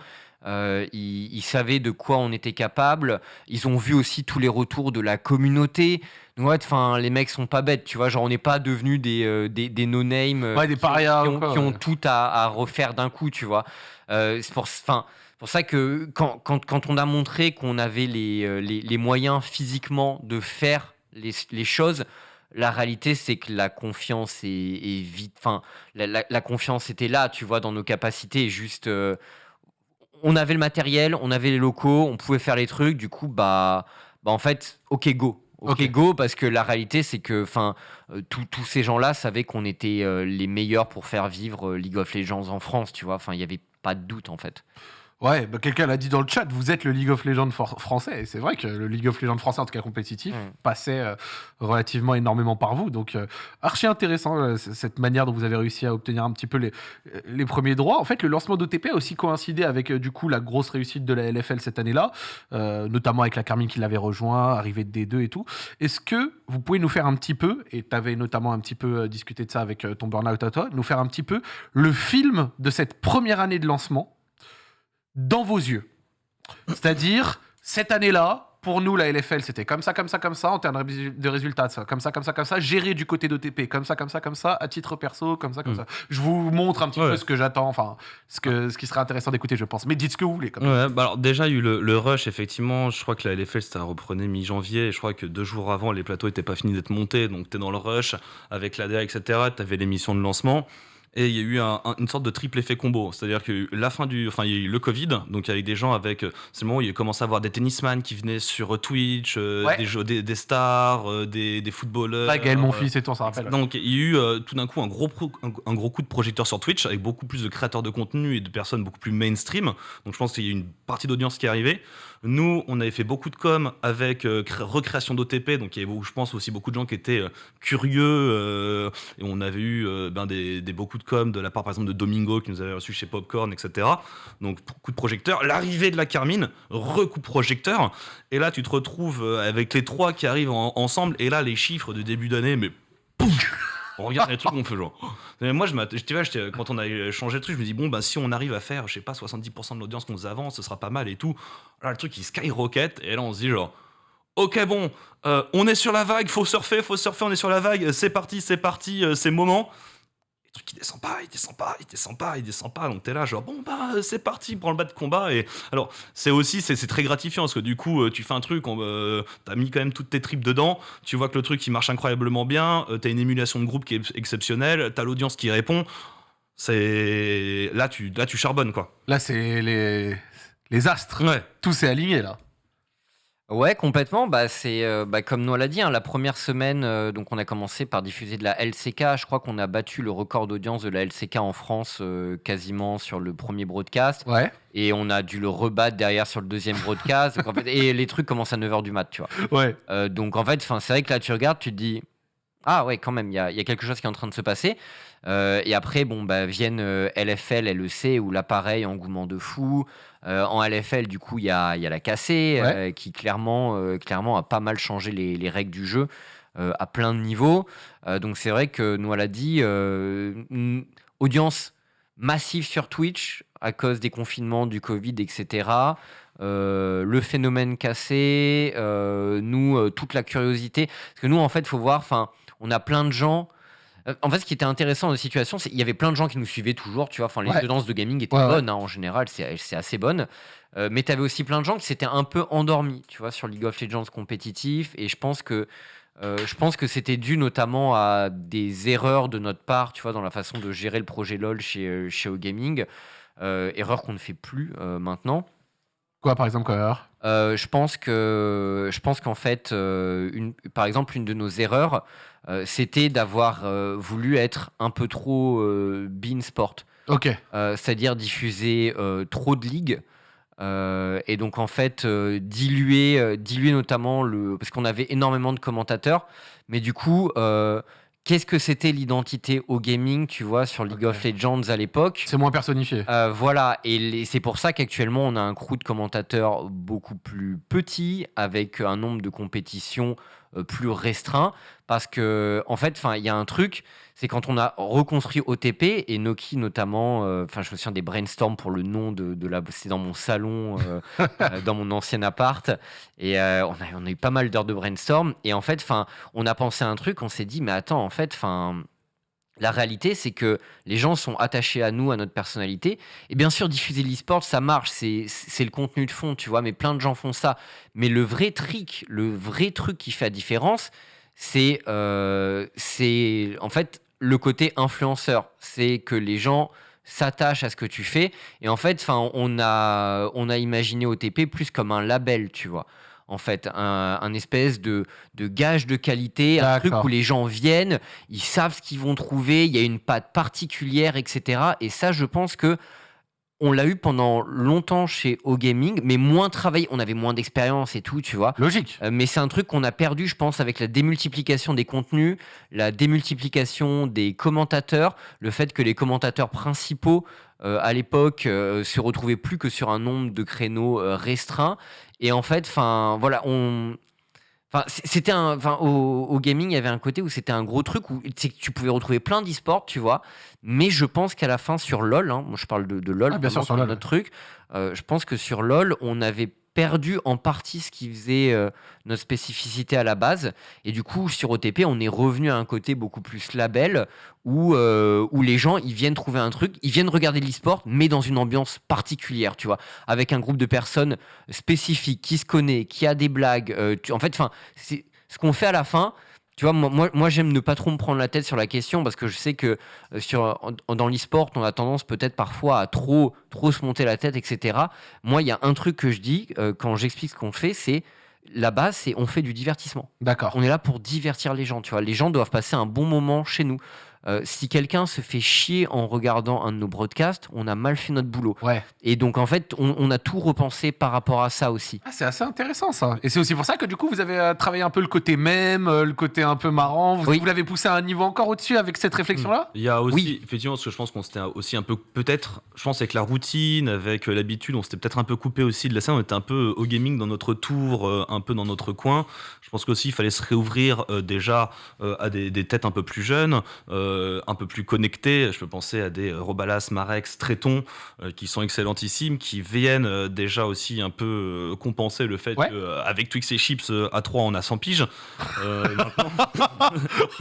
euh, ils, ils savaient de quoi on était capable. Ils ont vu aussi tous les retours de la communauté. Donc, ouais, enfin, les mecs sont pas bêtes, tu vois. Genre, on n'est pas devenus des, euh, des, des no-name euh, Ouais, des qui ont- qui ont, quoi, qui ont ouais. tout à, à refaire d'un coup, tu vois. C'est pour, enfin, pour ça que quand, quand, quand on a montré qu'on avait les, euh, les, les moyens physiquement de faire les, les choses, la réalité, c'est que la confiance est, est vite. Enfin, la, la- la confiance était là, tu vois, dans nos capacités. Juste, euh, on avait le matériel, on avait les locaux, on pouvait faire les trucs. Du coup, bah, bah en fait, ok, go. Ok, go, parce que la réalité, c'est que enfin, euh, tous ces gens-là savaient qu'on était euh, les meilleurs pour faire vivre League of Legends en France, tu vois. Enfin, il n'y avait pas de doute, en fait. Ouais, bah, quelqu'un l'a dit dans le chat, vous êtes le League of Legends français. Et c'est vrai que le League of Legends français, en tout cas compétitif, Mm. passait euh, relativement énormément par vous. Donc, euh, archi intéressant euh, cette manière dont vous avez réussi à obtenir un petit peu les, les premiers droits. En fait, le lancement d'OTP a aussi coïncidé avec du coup la grosse réussite de la LFL cette année-là, notamment avec la Carmine qui l'avait rejoint, arrivée de D2 et tout. Est-ce que vous pouvez nous faire un petit peu, et tu avais notamment un petit peu discuté de ça avec ton burn-out à toi, nous faire un petit peu le film de cette première année de lancement dans vos yeux c'est-à-dire, cette année-là, pour nous, la LFL, c'était comme ça, comme ça, comme ça, en termes de résu- de résultats, ça, comme ça, comme ça, comme ça, géré du côté d'OTP, comme ça, comme ça, comme ça, à titre perso, comme ça, comme Mm. ça. Je vous montre un petit Ouais. peu ce que j'attends, enfin, ce, que, ce qui serait intéressant d'écouter, je pense. Mais dites ce que vous voulez. Comme Ouais, bah alors déjà, il y a eu le, le rush, effectivement. Je crois que la LFL, ça reprenait mi-janvier. Et je crois que deux jours avant, les plateaux n'étaient pas finis d'être montés. Donc, tu es dans le rush avec l'ADA, etc. Tu avais l'émission de lancement. Et il y a eu un- un- une sorte de triple effet combo. C'est-à-dire que la fin du. Enfin, il y a eu le Covid. Donc, avec des gens avec. euh, C'est le moment où il a commencé à avoir des tennisman qui venaient sur Twitch, euh, Ouais. des, jeux- des, des stars, euh, des, des footballeurs. ça, Gaël, mon euh, fils et tout, on s'en rappelle. donc il y a eu euh, tout d'un coup un gros, pro- un, un gros coup de projecteur sur Twitch avec beaucoup plus de créateurs de contenu et de personnes beaucoup plus mainstream. Donc je pense qu'il y a eu une partie d'audience qui est arrivée. Nous, on avait fait beaucoup de com avec euh, cré- recréation d'OTP, donc il y avait, je pense, aussi beaucoup de gens qui étaient euh, curieux. euh, et on avait eu ben, des, beaucoup de com de la part, par exemple, de Domingo qui nous avait reçu chez Popcorn, etc. Donc coup de projecteur. L'arrivée de la Carmine, recoup projecteur. Et là, tu te retrouves avec les trois qui arrivent en- ensemble. Et là, les chiffres de début d'année, mais on regarde les trucs, on fait genre. Moi, je tu quand on a changé de truc, je me dis, bon, bah, si on arrive à faire, je sais pas, 70% de l'audience qu'on faisait avant, ce sera pas mal et tout. Là, le truc, il skyrocket, et là, on se dit, genre, ok, bon, euh, on est sur la vague, faut surfer, faut surfer, on est sur la vague, c'est parti, c'est parti, euh, c'est le moment. Le truc, il descend pas, il descend pas, il descend pas, il descend pas. Donc, t'es là, genre, bon, bah, euh, c'est parti, prends le bas de combat. Et alors, c'est aussi, c'est très gratifiant parce que du coup, euh, tu fais un truc, euh, t'as mis quand même toutes tes tripes dedans, tu vois que le truc il marche incroyablement bien, t'as une émulation de groupe qui est exceptionnelle, t'as l'audience qui répond. C'est là tu là tu charbonnes quoi. Là, c'est les, les astres. Ouais. Tout s'est aligné, là. Ouais, complètement. Bah, c'est euh, bah, comme nous l'a dit, hein, la première semaine, euh, donc on a commencé par diffuser de la LCK. Je crois qu'on a battu le record d'audience de la LCK en France euh, quasiment sur le premier broadcast. Ouais. Et on a dû le rebattre derrière sur le deuxième broadcast. Donc, en fait, et les trucs commencent à 9h du mat, tu vois. Ouais. Donc en fait, c'est vrai que là, tu regardes, tu te dis, ah ouais, quand même, il y a, il y a quelque chose qui est en train de se passer. Euh, et après, bon, bah, viennent euh, LFL, LEC, où là, pareil, engouement de fou. Euh, en LFL, du coup, il y a, il y a la cassée, Ouais. euh, qui clairement, euh, clairement a pas mal changé les, les règles du jeu à plein de niveaux. Donc c'est vrai que nous, l'a dit, une audience massive sur Twitch à cause des confinements, du Covid, etc. Le phénomène cassé, nous, toute la curiosité. Parce que nous, en fait, il faut voir, on a plein de gens. Euh, En fait, ce qui était intéressant dans la situation, c'est qu'il y avait plein de gens qui nous suivaient toujours, tu vois. Enfin, les Ouais. tendances de gaming étaient Ouais, bonnes, hein, en général, c'est assez bonne. Euh, mais tu avais aussi plein de gens qui s'étaient un peu endormis, tu vois, sur League of Legends compétitif. Et je pense que Euh, je pense que c'était dû notamment à des erreurs de notre part, tu vois, dans la façon de gérer le projet LoL chez, chez OGaming. Euh, erreurs qu'on ne fait plus euh, maintenant. Quoi, par exemple, comme erreur? Euh, je pense que je pense qu'en fait, euh, une, par exemple, une de nos erreurs, euh, c'était d'avoir euh, voulu être un peu trop bean sport, Ok. C'est-à-dire diffuser trop de ligues. et donc en fait diluer, diluer notamment le parce qu'on avait énormément de commentateurs, mais du coup qu'est-ce que c'était l'identité au gaming, tu vois, sur League of Legends à l'époque C'est moins personnifié. euh, voilà, et c'est pour ça qu'actuellement on a un crew de commentateurs beaucoup plus petit, avec un nombre de compétitions plus restreint, parce que en fait, enfin, il y a un truc, c'est quand on a reconstruit OTP et Noki notamment, euh, enfin, je me souviens des brainstorms pour le nom de, de la, c'est dans mon salon, euh, euh, dans mon ancien appart, et euh, on a, on a eu pas mal d'heures de brainstorm, et en fait, enfin, on a pensé à un truc, on s'est dit, mais attends, en fait, enfin. La réalité, c'est que les gens sont attachés à nous, à notre personnalité. Et bien sûr, diffuser l'e-sport, ça marche, c'est le contenu de fond, tu vois, mais plein de gens font ça. Mais le vrai trick, le vrai truc qui fait la différence, c'est euh, en fait le côté influenceur. C'est que les gens s'attachent à ce que tu fais. Et en fait, on a, on a imaginé OTP plus comme un label, tu vois. En fait, un, un espèce de, de gage de qualité, un truc où les gens viennent, ils savent ce qu'ils vont trouver, il y a une patte particulière, etc. Et ça, je pense que on l'a eu pendant longtemps chez O-Gaming, mais moins travaillé. On avait moins d'expérience et tout, tu vois. Logique. Euh, mais c'est un truc qu'on a perdu, je pense, avec la démultiplication des contenus, la démultiplication des commentateurs, le fait que les commentateurs principaux euh, à l'époque euh, se retrouvaient plus que sur un nombre de créneaux restreints. Et en fait, enfin, voilà, on. Enfin, c'était un. Enfin, au, au gaming, il y avait un côté où c'était un gros truc où tu pouvais retrouver plein d'e-sports, tu vois. Mais je pense qu'à la fin, sur LoL, hein, moi je parle de, de LoL, Ah, bien sûr, sur LoL. notre truc, euh, je pense que sur LoL, on avait perdu en partie ce qui faisait euh, notre spécificité à la base. Et du coup, sur OTP, on est revenu à un côté beaucoup plus label où, euh, où les gens, ils viennent trouver un truc, ils viennent regarder l'e-sport, mais dans une ambiance particulière, tu vois, avec un groupe de personnes spécifiques, qui se connaît, qui a des blagues. euh, tu- en fait, enfin, ce qu'on fait à la fin. Tu vois, moi, moi, j'aime ne pas trop me prendre la tête sur la question parce que je sais que euh, sur, dans l'e-sport, on a tendance peut-être parfois à trop, trop se monter la tête, etc. Moi, il y a un truc que je dis euh, quand j'explique ce qu'on fait, c'est la base, c'est on fait du divertissement. D'accord. On est là pour divertir les gens, tu vois. Les gens doivent passer un bon moment chez nous. Euh, si quelqu'un se fait chier en regardant un de nos broadcasts, on a mal fait notre boulot. Ouais. Et donc, en fait, on, on a tout repensé par rapport à ça aussi. Ah, c'est assez intéressant ça. Et c'est aussi pour ça que du coup vous avez euh, travaillé un peu le côté même, euh, le côté un peu marrant. Vous, Oui. vous l'avez poussé à un niveau encore au-dessus avec cette réflexion-là? Il y a aussi, Oui. effectivement, parce que je pense qu'on s'était aussi un peu, peut-être, je pense avec la routine, avec euh, l'habitude, on s'était peut-être un peu coupé aussi de la scène. On était un peu au gaming dans notre tour, euh, un peu dans notre coin. Je pense qu'aussi, il fallait se réouvrir euh, déjà euh, à des, des têtes un peu plus jeunes, euh, un peu plus connectées. Je peux penser à des euh, Robalas, Marex, Tréton, euh, qui sont excellentissimes, qui viennent euh, déjà aussi un peu euh, compenser le fait Ouais. qu'avec Twix et Chips, euh, à 3, on a 100 piges. Euh, maintenant,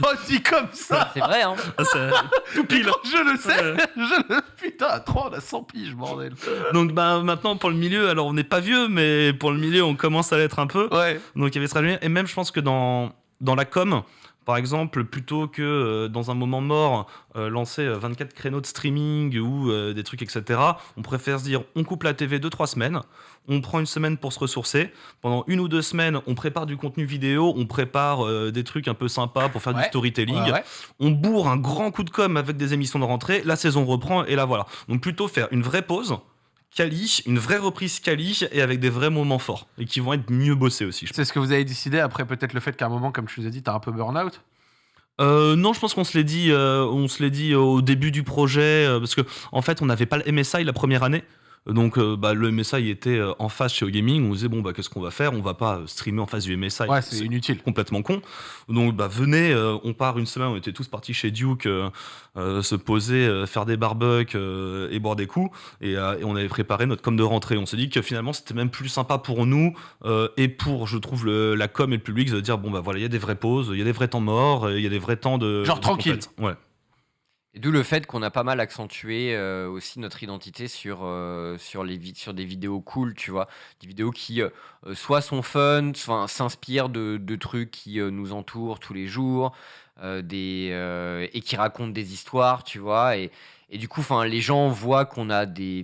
Oh, dit comme ça C'est vrai, hein c'est tout pile. Je le sais Ouais. je le... Putain, à 3, on a 100 piges, bordel. Donc bah, maintenant pour le milieu, alors on n'est pas vieux, mais pour le milieu on commence à l'être un peu. Ouais. Donc il y avait ce. Et même je pense que dans, dans la com, par exemple, plutôt que euh, dans un moment mort, euh, lancer euh, 24 créneaux de streaming ou euh, des trucs, etc., on préfère se dire on coupe la TV 2-3 semaines, on prend une semaine pour se ressourcer. Pendant une ou deux semaines, on prépare du contenu vidéo, on prépare euh, des trucs un peu sympas pour faire Ouais. du storytelling Ouais, ouais. on bourre un grand coup de com avec des émissions de rentrée, la saison reprend et là voilà. Donc plutôt faire une vraie pause, quali, une vraie reprise quali et avec des vrais moments forts et qui vont être mieux bossés aussi. C'est ce que vous avez décidé après peut-être le fait qu'à un moment, comme je vous ai dit, t'as un peu burn-out? Euh, non, je pense qu'on se l'est dit, euh, on se l'est dit au début du projet euh, parce que en fait on n'avait pas le MSI la première année. Donc euh, bah, le MSI était euh, en face chez Gaming, on disait bon bah qu'est-ce qu'on va faire? On va pas euh, streamer en face du MSI. Ouais, c'est inutile. complètement con. Donc bah venez, on part une semaine, on était tous partis chez Duke, se poser, faire des barbecues et boire des coups, et, et on avait préparé notre com de rentrée. On s'est dit que finalement c'était même plus sympa pour nous et pour, je trouve, le- la com et le public de dire bon bah voilà, il y a des vraies pauses, il y a des vrais temps morts, il y a des vrais temps de Genre de tranquille. compète. Ouais. Et d'où le fait qu'on a pas mal accentué euh, aussi notre identité sur, euh, sur, les sur des vidéos cool, tu vois. Des vidéos qui euh, soit sont fun, soit s'inspirent de, de trucs qui nous entourent tous les jours, des, et qui racontent des histoires, tu vois. Et, et du coup, les gens voient qu'on a des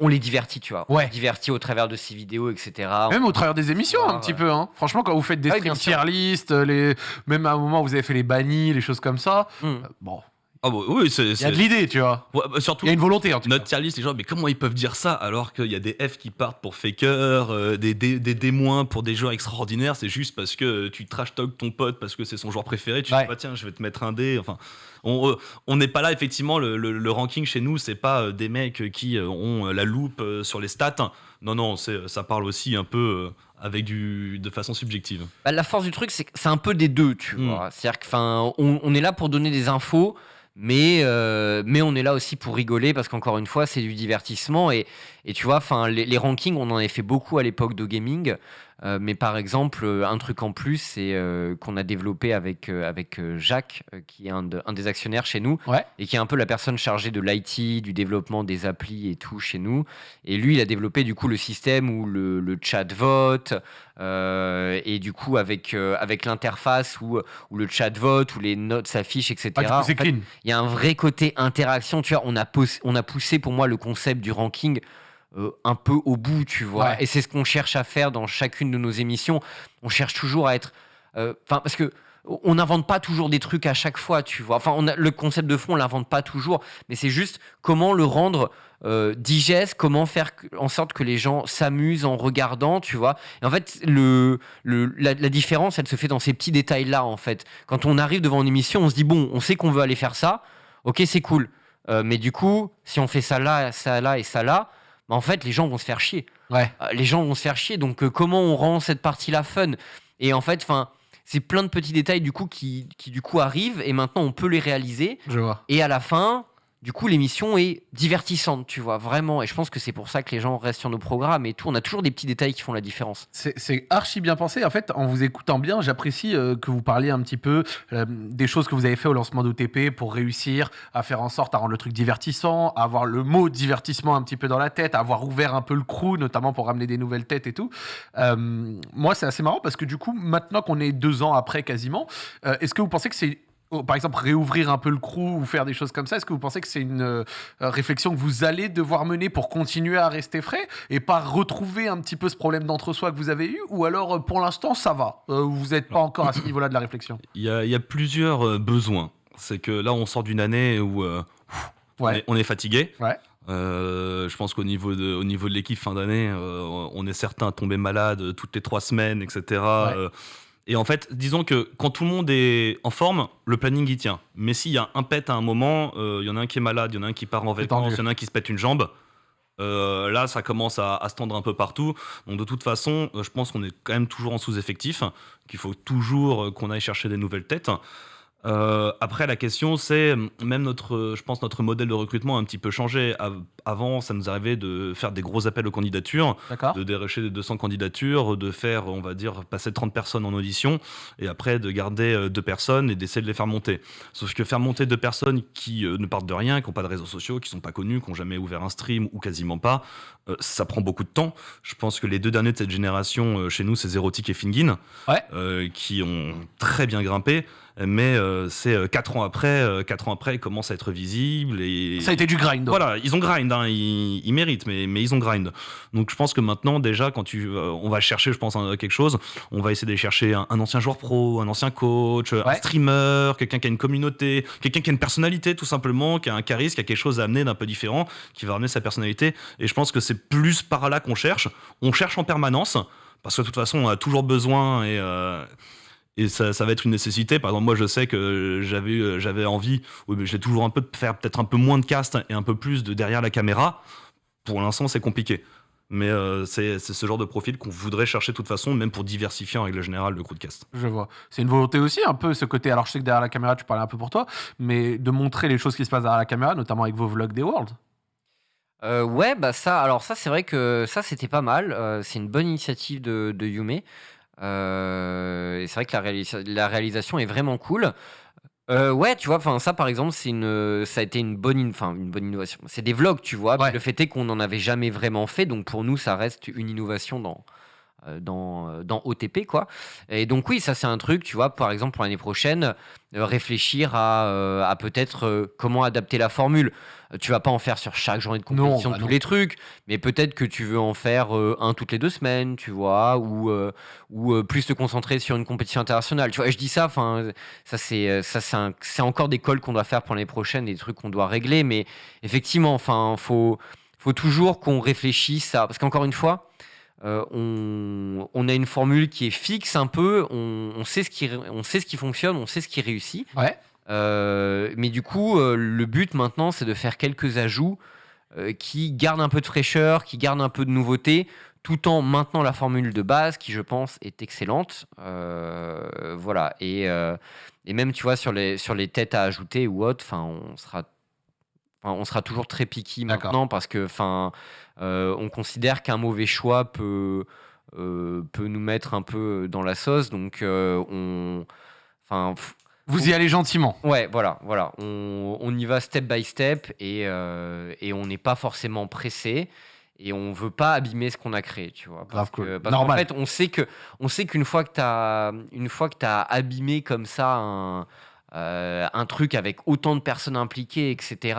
on les divertit, tu vois. On les divertit au travers de ces vidéos, etc. Même au travers des émissions, un petit peu. Hein. Franchement, quand vous faites des streams tier list, les... même à un moment, vous avez fait les bannis, les choses comme ça. Euh, bon, ah bah oui, c'est. Il y a de l'idée, tu vois. Ouais, bah surtout. Il y a une volonté, en tout notre tier list, les gens, mais comment ils peuvent dire ça alors qu'il y a des F qui partent pour Faker, euh, des, des, des D- pour des joueurs extraordinaires, c'est juste parce que tu trash talk ton pote parce que c'est son joueur préféré, tu dis, bah, tiens, je vais te mettre un D. Enfin, on euh, n'est pas là, effectivement, le, le- ranking chez nous, c'est pas euh, des mecs qui ont la loupe sur les stats. Non, non, c'est, ça parle aussi un peu avec du, de façon subjective. Bah, la force du truc, c'est que c'est un peu des deux, tu hmm. vois. C'est-à-dire qu'on on est là pour donner des infos, mais, euh, mais on est là aussi pour rigoler parce qu'encore une fois, c'est du divertissement. Et, et tu vois, les, les rankings, on en avait fait beaucoup à l'époque de gaming. Euh, mais par exemple, un truc en plus, c'est euh, qu'on a développé avec, avec Jacques, qui est un, un, des actionnaires chez nous, et qui est un peu la personne chargée de l'IT, du développement des applis et tout chez nous. Et lui, il a développé du coup le système où le, le chat vote, euh, et du coup, avec, euh, avec l'interface où, où, le chat vote, où les notes s'affichent, etc. Ah, il y a un vrai côté interaction. Tu vois, on a, on a poussé pour moi le concept du ranking euh, un peu au bout, tu vois. Et c'est ce qu'on cherche à faire dans chacune de nos émissions. On cherche toujours à être. Enfin, parce que on n'invente pas toujours des trucs à chaque fois, tu vois. Enfin, on a, le concept de fond, on l'invente pas toujours, mais c'est juste comment le rendre euh, digeste, comment faire en sorte que les gens s'amusent en regardant, tu vois. Et en fait, le, la, différence, elle se fait dans ces petits détails-là, en fait. Quand on arrive devant une émission, on se dit, bon, on sait qu'on veut aller faire ça, ok, c'est cool. Euh, mais du coup, si on fait ça là, ça là et ça là, bah, en fait, les gens vont se faire chier. Ouais. Euh, les gens vont se faire chier, donc comment on rend cette partie-là fun? Et en fait, enfin c'est plein de petits détails du coup qui, qui, du coup arrivent et maintenant on peut les réaliser. Je vois. Et à la fin, du coup, l'émission est divertissante, tu vois, vraiment. Et je pense que c'est pour ça que les gens restent sur nos programmes et tout. On a toujours des petits détails qui font la différence. C'est archi bien pensé. En fait, en vous écoutant bien, j'apprécie euh, que vous parliez un petit peu euh, des choses que vous avez fait au lancement d'OTP pour réussir à faire en sorte à rendre le truc divertissant, à avoir le mot divertissement un petit peu dans la tête, à avoir ouvert un peu le crew, notamment pour ramener des nouvelles têtes et tout. Euh, moi, c'est assez marrant parce que du coup, maintenant qu'on est deux ans après quasiment, est-ce que vous pensez que c'est Oh, par exemple, réouvrir un peu le crew ou faire des choses comme ça Est-ce que vous pensez que c'est une euh, réflexion que vous allez devoir mener pour continuer à rester frais et pas retrouver un petit peu ce problème d'entre-soi que vous avez eu? Ou alors, euh, pour l'instant, ça va euh, Vous n'êtes pas encore à ce niveau-là de la réflexion? Il y a, plusieurs besoins. C'est que là, on sort d'une année où on, est, fatigué. je pense qu'au niveau de, au niveau de l'équipe fin d'année, on est certain à tomber malade toutes les trois semaines, etc. Et en fait, disons que quand tout le monde est en forme, le planning y tient. Mais s'il y a un pet à un moment, euh, il y en a un qui est malade, il y en a un qui part en vacances, il y en a un qui se pète une jambe. Euh, là, ça commence à, se tendre un peu partout. Donc, de toute façon, euh, je pense qu'on est quand même toujours en sous-effectif, qu'il faut toujours qu'on aille chercher des nouvelles têtes. Euh, après, la question, c'est même notre, je pense, notre modèle de recrutement a un petit peu changé. Avant, ça nous arrivait de faire des gros appels aux candidatures, de dérocher des 200 candidatures, de faire, on va dire, passer 30 personnes en audition, et après de garder euh, deux personnes et d'essayer de les faire monter. Sauf que faire monter deux personnes qui euh, ne partent de rien, qui n'ont pas de réseaux sociaux, qui sont pas connus, qui n'ont jamais ouvert un stream ou quasiment pas, ça prend beaucoup de temps. Je pense que les deux derniers de cette génération chez nous, c'est Zerotic et Fingin, qui ont très bien grimpé mais euh, c'est euh, quatre ans après, euh, quatre ans après, ils commencent à être visibles et ça a été du grind. Voilà, ils ont grind, hein, ils, méritent, mais, mais ils ont grind. Donc je pense que maintenant déjà, quand tu, on va chercher, je pense quelque chose, on va essayer d'aller chercher un, ancien joueur pro, un ancien coach, un streamer, quelqu'un qui a une communauté, quelqu'un qui a une personnalité tout simplement, qui a un charisme, qui a quelque chose à amener d'un peu différent, qui va amener sa personnalité. Et je pense que c'est plus par là qu'on cherche. On cherche en permanence parce que de toute façon, on a toujours besoin et et ça, va être une nécessité. Par exemple, moi, je sais que j'avais, euh, j'avais envie, oui, mais j'ai toujours un peu de faire peut-être un peu moins de cast et un peu plus de derrière la caméra. Pour l'instant, c'est compliqué. Mais euh, c'est, ce genre de profil qu'on voudrait chercher de toute façon, même pour diversifier en règle générale le crew de cast. Je vois. C'est une volonté aussi, un peu ce côté. Alors, je sais que derrière la caméra, tu parlais un peu pour toi, mais de montrer les choses qui se passent derrière la caméra, notamment avec vos vlogs des Worlds. Euh, ouais, bah ça, alors ça, c'est vrai que ça, c'était pas mal. c'est une bonne initiative de, de Yume. Euh, et c'est vrai que la, la, réalisation est vraiment cool. Euh, ouais, tu vois, enfin ça par exemple, c'est une, ça a été une bonne, in- enfin une bonne innovation. C'est des vlogs, tu vois. Ouais. Le fait est qu'on n'en avait jamais vraiment fait, donc pour nous, ça reste une innovation dans, euh, dans, dans OTP, quoi. Et donc oui, ça c'est un truc, tu vois, par exemple pour l'année prochaine, réfléchir à, à peut-être comment adapter la formule. Tu vas pas en faire sur chaque journée de compétition bah tous les trucs, mais peut-être que tu veux en faire euh, un toutes les deux semaines, tu vois, ou, euh, ou euh, plus te concentrer sur une compétition internationale. Tu vois, je dis ça, enfin, ça c'est ça c'est encore des calls qu'on doit faire pour l'année prochaine, des trucs qu'on doit régler, mais effectivement, enfin, faut faut toujours qu'on réfléchisse à parce qu'encore une fois. euh, on, on a une formule qui est fixe un peu, on, on sait ce qui, on sait ce qui fonctionne, on sait ce qui réussit. Ouais. Euh, mais du coup, euh, le but maintenant, c'est de faire quelques ajouts euh, qui gardent un peu de fraîcheur, qui gardent un peu de nouveauté, tout en maintenant la formule de base, qui je pense est excellente. Voilà. Et, et même, tu vois, sur les, sur les têtes à ajouter ou autre, on sera, on sera toujours très picky maintenant parce que, enfin, on considère qu'un mauvais choix peut, peut nous mettre un peu dans la sauce. Donc, on, enfin. Vous y allez gentiment. Ouais, voilà, voilà. On, on y va step by step et, euh, et on n'est pas forcément pressé et on veut pas abîmer ce qu'on a créé, tu vois. Parce que- parce Normal. fait, on sait que on sait qu'une fois que tu as une fois que tu abîmé comme ça un euh, un truc avec autant de personnes impliquées, etc.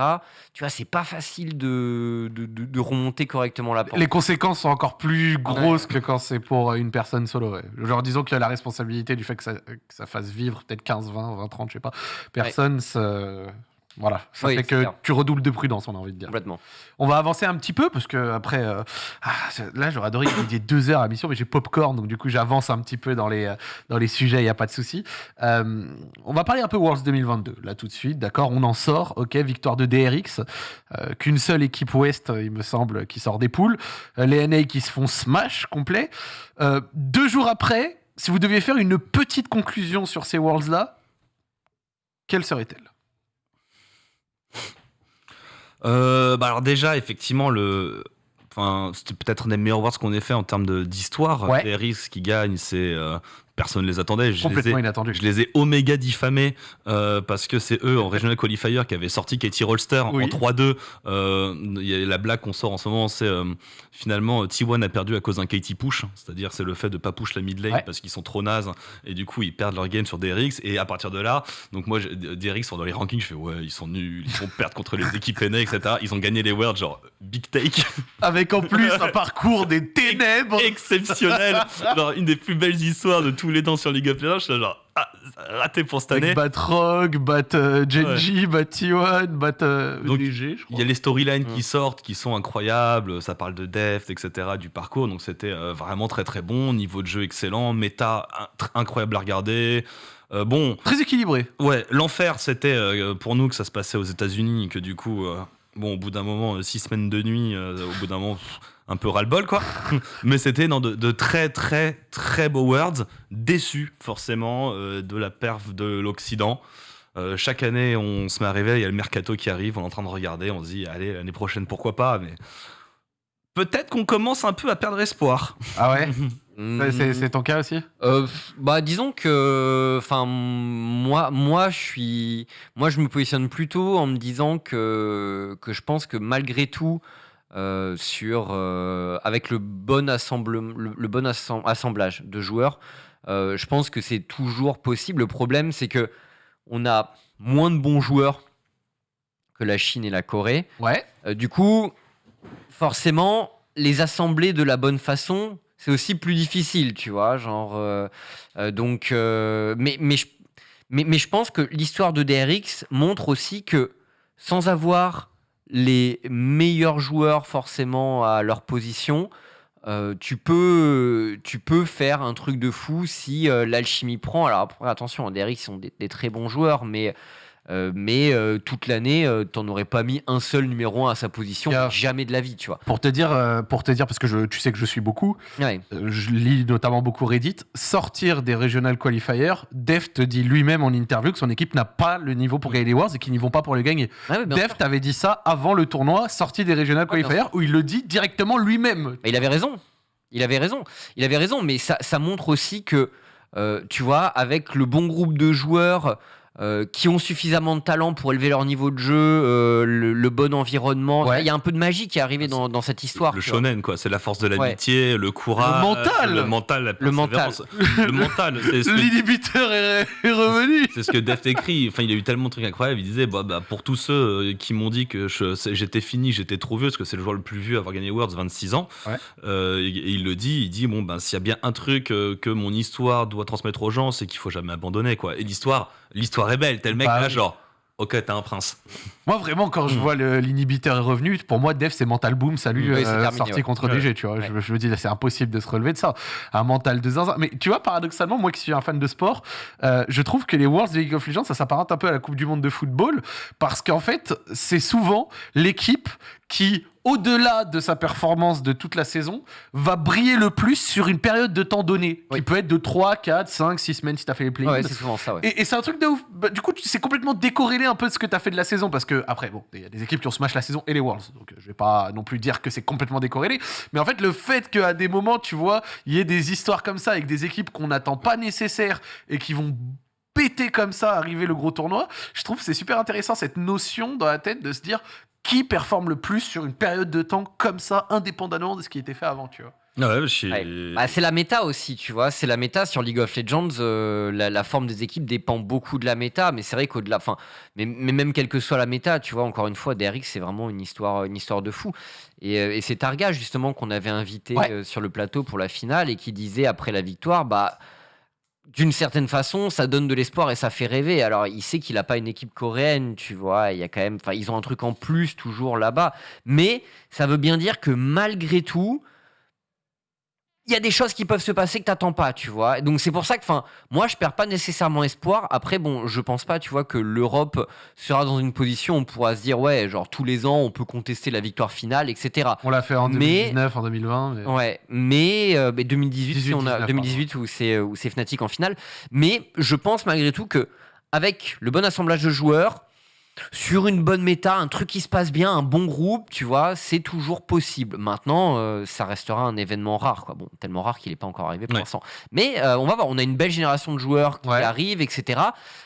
Tu vois, c'est pas facile de, de, de- de remonter correctement la pente. Les conséquences sont encore plus grosses que quand c'est pour une personne solo. ouais. Genre, disons qu'il y a la responsabilité du fait que ça, que ça fasse vivre peut-être 15, 20, 20, 30, je sais pas. Personne, ça- voilà. Ça Oui, fait c'est que clair. tu redoubles de prudence, on a envie de dire. Complètement. On va avancer un petit peu parce que après, euh, ah, là j'aurais adoré qu'il y ait deux heures à mission, mais j'ai popcorn, donc du coup j'avance un petit peu dans les, euh, dans les sujets, il n'y a pas de souci. Euh, on va parler un peu Worlds 2022, là tout de suite, d'accord? On en sort, ok, victoire de DRX, euh, qu'une seule équipe Ouest, il me semble, qui sort des poules, les NA qui se font smash complet. Deux jours après, si vous deviez faire une petite conclusion sur ces Worlds-là, quelle serait-elle? Euh, bah alors déjà, effectivement, le... Enfin, c'était peut-être un des meilleurs awards qu'on ait fait en termes d'histoire. Ouais. Les risques qui gagnent, c'est euh, personne ne les attendait. Je les ai, Complètement inattendu. je les ai oméga diffamés euh, parce que c'est eux en Regional Qualifier qui avaient sorti Katie Rolster Oui. en 3-2. Euh, la blague qu'on sort en ce moment, c'est euh, finalement T1 a perdu à cause d'un Katie push, c'est-à-dire c'est le fait de pas push la mid lane Ouais. parce qu'ils sont trop nazes et du coup ils perdent leur game sur DRX et à partir de là, donc moi DRX sont dans les rankings, je fais ouais ils sont nuls, ils vont perdre contre les équipes NA etc. Ils ont gagné les worlds genre big take Avec en plus un parcours des ténèbres exceptionnel, genre une des plus belles histoires de tous les temps sur League of Legends. Je suis là, genre ah, raté pour cette année. Bat Rogue, Bat euh, Genji, Bat T1, Bat euh, Donc, je crois. Il y a les storylines qui sortent qui sont incroyables, ça parle de depth, etc., du parcours, donc c'était euh, vraiment très très bon, niveau de jeu excellent, méta incroyable à regarder. Euh, bon, Très équilibré. ouais, l'enfer c'était euh, pour nous que ça se passait aux États-Unis, que du coup, euh, bon, au bout d'un moment, euh, six semaines de nuit, euh, au bout d'un moment, pff, un peu ras-le-bol quoi. Mais c'était dans de, de très très très beaux words, déçus forcément euh, de la perf de l'Occident. Euh, chaque année, on se met à rêver, il y a le mercato qui arrive, on est en train de regarder, on se dit, allez, l'année prochaine, pourquoi pas, mais peut-être qu'on commence un peu à perdre espoir. Ah ouais. C'est- C'est ton cas aussi? Euh, bah disons que enfin moi moi je suis moi je me positionne plutôt en me disant que que je pense que malgré tout euh, sur euh, avec le bon assemble le, le bon assem- assemblage de joueurs euh, je pense que c'est toujours possible le problème c'est que on a moins de bons joueurs que la Chine et la Corée Ouais. du coup, forcément, les assembler de la bonne façon, c'est aussi plus difficile, tu vois. Genre, donc, mais, mais, je, mais, mais je pense que l'histoire de DRX montre aussi que sans avoir les meilleurs joueurs forcément à leur position, euh, tu, peux, tu peux faire un truc de fou si euh, l'alchimie prend. Alors après, attention, DRX sont des très bons joueurs, mais, euh, mais euh, toute l'année, euh, t'en aurais pas mis un seul numéro 1 à sa position, Yeah. jamais de la vie, tu vois. Pour te dire, euh, pour te dire parce que je, tu sais que je suis beaucoup, Ouais. je lis notamment beaucoup Reddit, sortir des regional qualifiers, Def te dit lui-même en interview que son équipe n'a pas le niveau pour gagner les Wars et qu'ils n'y vont pas pour le gagner. Ouais, ouais, bien Def sûr. t'avait dit ça avant le tournoi, sorti des regional Ouais, qualifiers, où il le dit directement lui-même. Il avait raison. Il avait raison. Il avait raison, mais ça, ça montre aussi que, tu vois, avec le bon groupe de joueurs, euh, qui ont suffisamment de talent pour élever leur niveau de jeu, euh, le, le bon environnement. Ouais. Il y a un peu de magie qui est arrivée dans, dans cette histoire. Le shonen, quoi. C'est la force de l'amitié, le courage. Le mental. Le mental, la Le mental. Le mental. L'inhibiteur est, est revenu. C'est ce que Deft écrit. Enfin, il a eu tellement de trucs incroyables. Il disait, bah, bah, pour tous ceux euh, qui m'ont dit que j'étais fini, j'étais trop vieux, parce que c'est le joueur le plus vieux à avoir gagné Worlds, 26 ans. Ouais. Euh, et, et il le dit, il dit, bon, ben, s'il y a bien un truc que mon histoire doit transmettre aux gens, c'est qu'il faut jamais abandonner, quoi. Et l'histoire, l'histoire est belle. Tel mec Bah là, genre, ok, t'es un prince. Moi, vraiment, quand je Mm. vois l'inhibiteur est revenu, pour moi, Def, c'est mental boom, salut, Oui, c'est euh, terminé, sorti ouais. contre Ouais. DG, tu vois. Ouais. Je, je me dis, c'est impossible de se relever de ça. Un mental de zinzin. Mais tu vois, paradoxalement, moi qui suis un fan de sport, euh, je trouve que les Worlds de League of Legends, ça s'apparente un peu à la Coupe du Monde de football, parce qu'en fait, c'est souvent l'équipe qui, au-delà de sa performance de toute la saison, va briller le plus sur une période de temps donné, Oui. qui peut être de 3, 4, 5, 6 semaines si t'as fait les play Ouais, c'est souvent ça. Ouais. et, et c'est un truc de ouf. Bah, du coup, c'est complètement décorrélé un peu de ce que tu as fait de la saison. Parce que, après, bon, il y a des équipes qui ont smash la saison et les Worlds. Donc, euh, je vais pas non plus dire que c'est complètement décorrélé. Mais en fait, le fait qu'à des moments, tu vois, il y ait des histoires comme ça avec des équipes qu'on n'attend pas nécessaires et qui vont péter comme ça, arriver le gros tournoi, je trouve c'est super intéressant cette notion dans la tête de se dire qui performe le plus sur une période de temps comme ça, indépendamment de ce qui était fait avant, tu vois. Ouais, Ouais. Bah, c'est la méta aussi, tu vois. C'est la méta sur League of Legends. euh, la, la forme des équipes dépend beaucoup de la méta, mais c'est vrai qu'au-delà, enfin, mais, mais même quelle que soit la méta, tu vois, encore une fois, DRX, c'est vraiment une histoire, une histoire de fou. Et, euh, et c'est Targa justement qu'on avait invité Ouais. euh, sur le plateau pour la finale et qui disait après la victoire, bah. D'une certaine façon, ça donne de l'espoir et ça fait rêver. Alors, il sait qu'il n'a pas une équipe coréenne, tu vois. Il y a quand même, enfin, ils ont un truc en plus toujours là-bas. Mais ça veut bien dire que malgré tout, il y a des choses qui peuvent se passer que t'attends pas, tu vois. Donc c'est pour ça que, enfin, moi je perds pas nécessairement espoir. Après, bon, je pense pas, tu vois, que l'Europe sera dans une position où on pourra se dire, ouais, genre tous les ans on peut contester la victoire finale, etc. On l'a fait en Mais- 2019, en 2020. mais- Ouais, mais, euh, mais 2018, si 18, on a 19, 2018 où c'est où c'est Fnatic en finale. Mais je pense malgré tout que avec le bon assemblage de joueurs, sur une bonne méta, un truc qui se passe bien, un bon groupe, tu vois, c'est toujours possible. Maintenant, euh, ça restera un événement rare, quoi. Bon, tellement rare qu'il n'est pas encore arrivé pour Ouais. l'instant. Mais euh, on va voir, on a une belle génération de joueurs qui Ouais. arrivent, etc.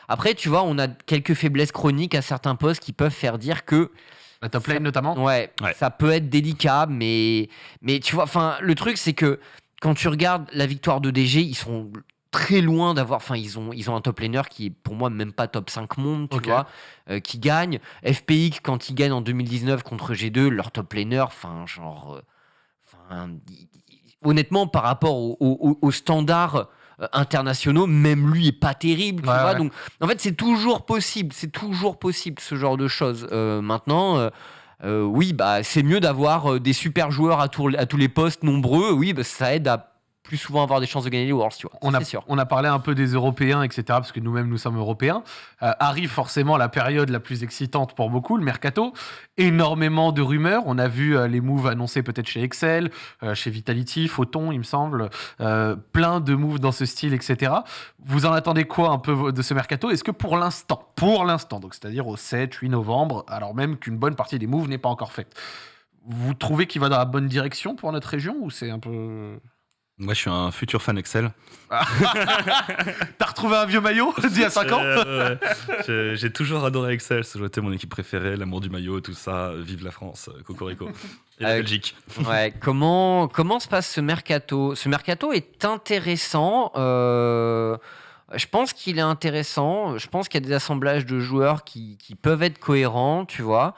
Après, tu vois, on a quelques faiblesses chroniques à certains postes qui peuvent faire dire que La top lane notamment. Ouais, Ouais. ça peut être délicat, mais, mais tu vois, enfin, le truc, c'est que quand tu regardes la victoire de DG, ils sont très loin d'avoir. Enfin, ils ont, ils ont un top laner qui est pour moi même pas top 5 monde, tu vois, euh, qui gagne. FPX, quand ils gagnent en 2019 contre G2, leur top laner, enfin, genre. euh, enfin, honnêtement, par rapport au- au- au- aux standards euh, internationaux, même lui est pas terrible, tu Ouais, vois. ouais. Donc, en fait, c'est toujours possible, c'est toujours possible ce genre de choses. Euh, maintenant. euh, euh, oui, bah, c'est mieux d'avoir des super joueurs à, tour- à tous les postes nombreux. Oui, bah, ça aide à plus souvent avoir des chances de gagner les Worlds, tu vois. On a, c'est sûr. on a parlé un peu des Européens, etc., parce que nous-mêmes, nous sommes Européens. Euh, arrive forcément la période la plus excitante pour beaucoup, le mercato. Énormément de rumeurs. On a vu euh, les moves annoncés peut-être chez Excel, euh, chez Vitality, Photon, il me semble. Plein de moves dans ce style, etc. Vous en attendez quoi un peu de ce mercato? Est-ce que pour l'instant, pour l'instant, donc c'est-à-dire au 7-8 novembre, alors même qu'une bonne partie des moves n'est pas encore faite, vous trouvez qu'il va dans la bonne direction pour notre région ou c'est un peu... Moi, je suis un futur fan Excel. T'as retrouvé un vieux maillot d'il y a 5 ans Euh, ouais. J'ai- toujours adoré Excel. Été mon équipe préférée, l'amour du maillot, tout ça. Vive la France, euh, Cocorico. Et la Euh, Belgique. Ouais, comment, comment se passe ce mercato? Ce mercato est intéressant. euh, je pense qu'il est intéressant. Je pense qu'il y a des assemblages de joueurs qui, qui peuvent être cohérents, tu vois.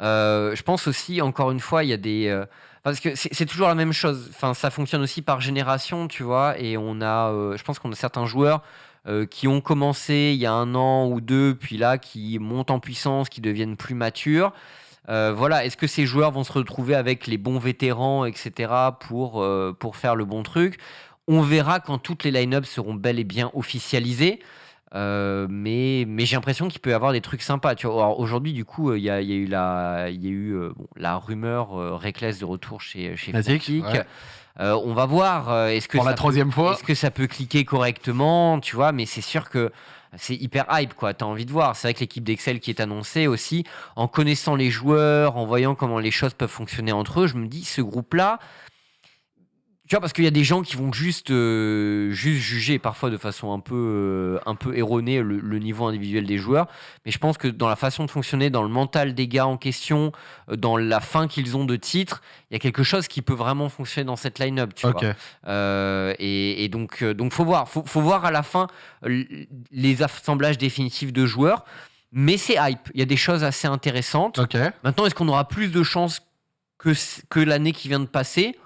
Je pense aussi, encore une fois, il y a des. Parce que c'est toujours la même chose. Enfin, ça fonctionne aussi par génération, tu vois. Et on a, euh, je pense qu'on a certains joueurs euh, qui ont commencé il y a un an ou deux, puis là, qui montent en puissance, qui deviennent plus matures. Euh, voilà, est-ce que ces joueurs vont se retrouver avec les bons vétérans, etc., pour, pour faire le bon truc? On verra quand toutes les line-up seront bel et bien officialisées. Euh, mais mais j'ai l'impression qu'il peut y avoir des trucs sympas. Tu vois, Alors, aujourd'hui, du coup, euh, il y, a, il y a eu la, il y a eu euh, bon, la rumeur euh, Reckless de retour chez chez Fnatic, Fnatic. ouais. Euh, on va voir. euh, est-ce que Pour la ça peut- troisième fois est-ce que ça peut cliquer correctement, tu vois Mais c'est sûr que c'est hyper hype, quoi. T'as envie de voir. C'est vrai que l'équipe d'Excel qui est annoncée aussi, en connaissant les joueurs, en voyant comment les choses peuvent fonctionner entre eux, je me dis, ce groupe-là, Tu vois, parce qu'il y a des gens qui vont juste, euh, juste juger parfois de façon un peu, euh, un peu erronée le, le niveau individuel des joueurs. Mais je pense que dans la façon de fonctionner, dans le mental des gars en question, euh, dans la fin qu'ils ont de titre, il y a quelque chose qui peut vraiment fonctionner dans cette line-up. Tu vois. Euh, et, et donc, donc faut voir. Faut, faut voir à la fin les assemblages définitifs de joueurs. Mais c'est hype. Il y a des choses assez intéressantes. Maintenant, est-ce qu'on aura plus de chances que, que l'année qui vient de passer?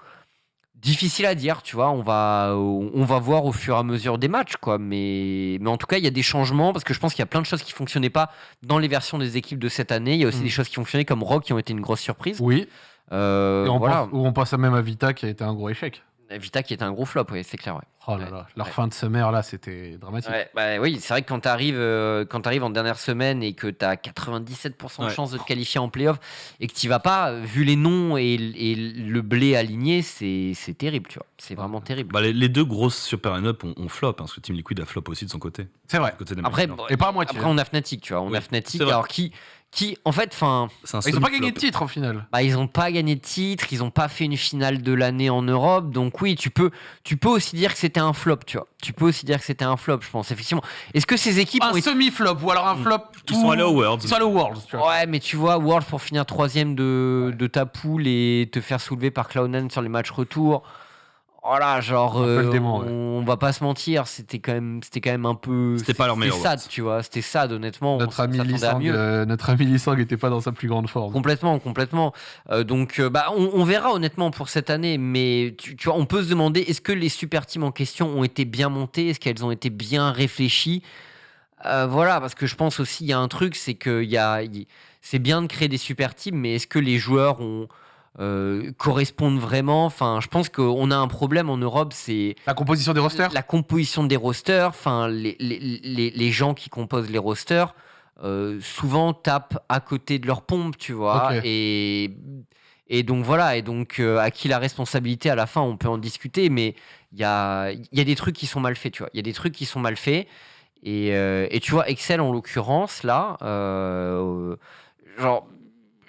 Difficile à dire, tu vois. On va, on va voir au fur et à mesure des matchs, quoi. Mais, mais en tout cas, il y a des changements parce que je pense qu'il y a plein de choses qui fonctionnaient pas dans les versions des équipes de cette année. Il y a aussi Mm. des choses qui fonctionnaient comme Rock qui ont été une grosse surprise. Oui. Euh, Et on voilà. pense, ou on passe même à Vita qui a été un gros échec. Vita qui était un gros flop, oui, c'est clair. Ouais. Oh là Ouais. là. Leur Ouais. fin de semaine là, c'était dramatique. Ouais, bah oui, c'est vrai que quand tu arrives, en dernière semaine et que tu as 97% de chances de te qualifier en playoff et que tu vas pas, euh, vu les noms et, et le blé aligné, c'est c'est terrible, tu vois. C'est vraiment terrible. Bah, les, les deux grosses super line-up ont, ont flop, hein, parce que Team Liquid a flop aussi de son côté. C'est vrai. Côté des Après, Et pas à moitié. après on a Fnatic, tu vois. On Oui, a Fnatic, alors qui, qui en fait, enfin, Ils ont pas gagné de titre au final. bah, ils ont pas gagné de titre, ils ont pas fait une finale de l'année en Europe, donc oui, tu peux, tu peux aussi dire que c'était un flop, tu vois. Tu peux aussi dire que c'était un flop, je pense, effectivement. Est-ce que ces équipes Un ont été semi-flop ou alors un Mm. flop. Ils tout- sont allés aux Worlds. Ils sont allés Worlds. tu vois. Ouais, mais tu vois, World pour finir troisième de, de ta poule et te faire soulever par Cloud9 sur les matchs retour. Voilà, genre, peu le euh, démon, ouais. on va pas se mentir, c'était quand même, c'était quand même un peu. C'était pas leur meilleur sad, Worlds. tu vois. C'était sad, honnêtement. on Notre ami mieux. euh, notre ami Lisang était pas dans sa plus grande forme. Complètement, complètement. Euh, donc, euh, bah, on, on verra honnêtement pour cette année, mais tu, tu vois, on peut se demander est-ce que les super teams en question ont été bien montées, est-ce qu'elles ont été bien réfléchies? Euh, Voilà, parce que je pense aussi il y a un truc, c'est que il y a, c'est bien de créer des super teams, mais est-ce que les joueurs ont euh, correspondent vraiment Enfin, je pense qu'on a un problème en Europe, c'est La composition des rosters? la composition des rosters, enfin les, les, les, les gens qui composent les rosters, euh, souvent tapent à côté de leur pompe, tu vois. Et, et donc voilà, et donc euh, à qui la responsabilité à la fin, on peut en discuter, mais il y a, y a des trucs qui sont mal faits, tu vois. Il y a des trucs qui sont mal faits. Et, et tu vois, Excel en l'occurrence, là, genre,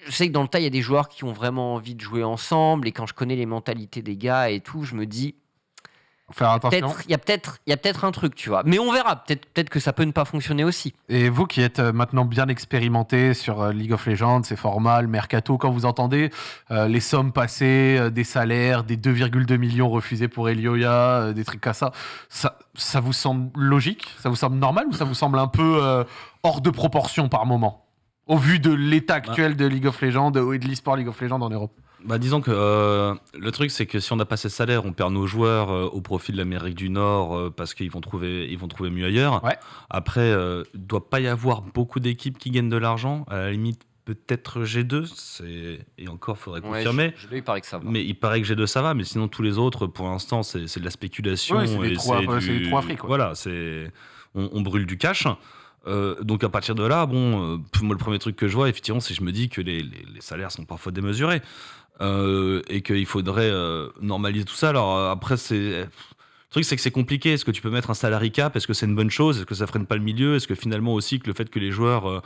je sais que dans le tas, il y a des joueurs qui ont vraiment envie de jouer ensemble. Et quand je connais les mentalités des gars et tout, je me dis, Faire attention. il y a peut-être peut-être un truc tu vois mais on verra peut-être que ça peut ne pas fonctionner aussi Et vous qui êtes euh, maintenant bien expérimenté sur euh, League of Legends, ses formats, le mercato, quand vous entendez euh, les sommes passées, euh, des salaires, des 2,2 millions refusés pour Elioya, euh, des trucs comme ça, ça, ça vous semble logique? Ça vous semble normal ou ça vous semble un peu hors de proportion par moment? Au vu de l'état actuel de League of Legends et de l'e-sport League of Legends en Europe. Bah, disons que euh, le truc, c'est que si on n'a pas ces salaires, on perd nos joueurs euh, au profit de l'Amérique du Nord euh, parce qu'ils vont trouver, ils vont trouver mieux ailleurs. Ouais. Après, euh, il doit pas y avoir beaucoup d'équipes qui gagnent de l'argent. À la limite, peut-être G2, c'est et encore, faudrait confirmer. je, je, il paraît que ça va. Mais il paraît que G2 ça va, mais sinon tous les autres, pour l'instant, c'est de la spéculation. Oui, c'est du- fric, quoi. Voilà, c'est on, on brûle du cash. Euh, donc à partir de là, bon, euh, moi le premier truc que je vois, effectivement, c'est que je me dis que les, salaires sont parfois démesurés euh, et qu'il faudrait normaliser tout ça. Alors après, le truc, c'est que c'est compliqué. Est-ce que tu peux mettre un salary cap? Est-ce que c'est une bonne chose? Est-ce que ça freine pas le milieu? Est-ce que finalement aussi que le fait que les joueurs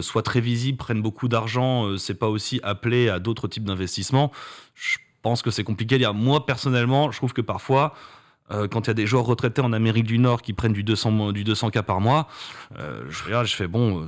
soient très visibles, prennent beaucoup d'argent, euh, c'est pas aussi appelé à d'autres types d'investissements? Je pense que c'est compliqué. Moi personnellement, je trouve que parfois. Euh, quand il y a des joueurs retraités en Amérique du Nord qui prennent du 200, du 200K par mois, euh, je regarde, je fais bon, euh,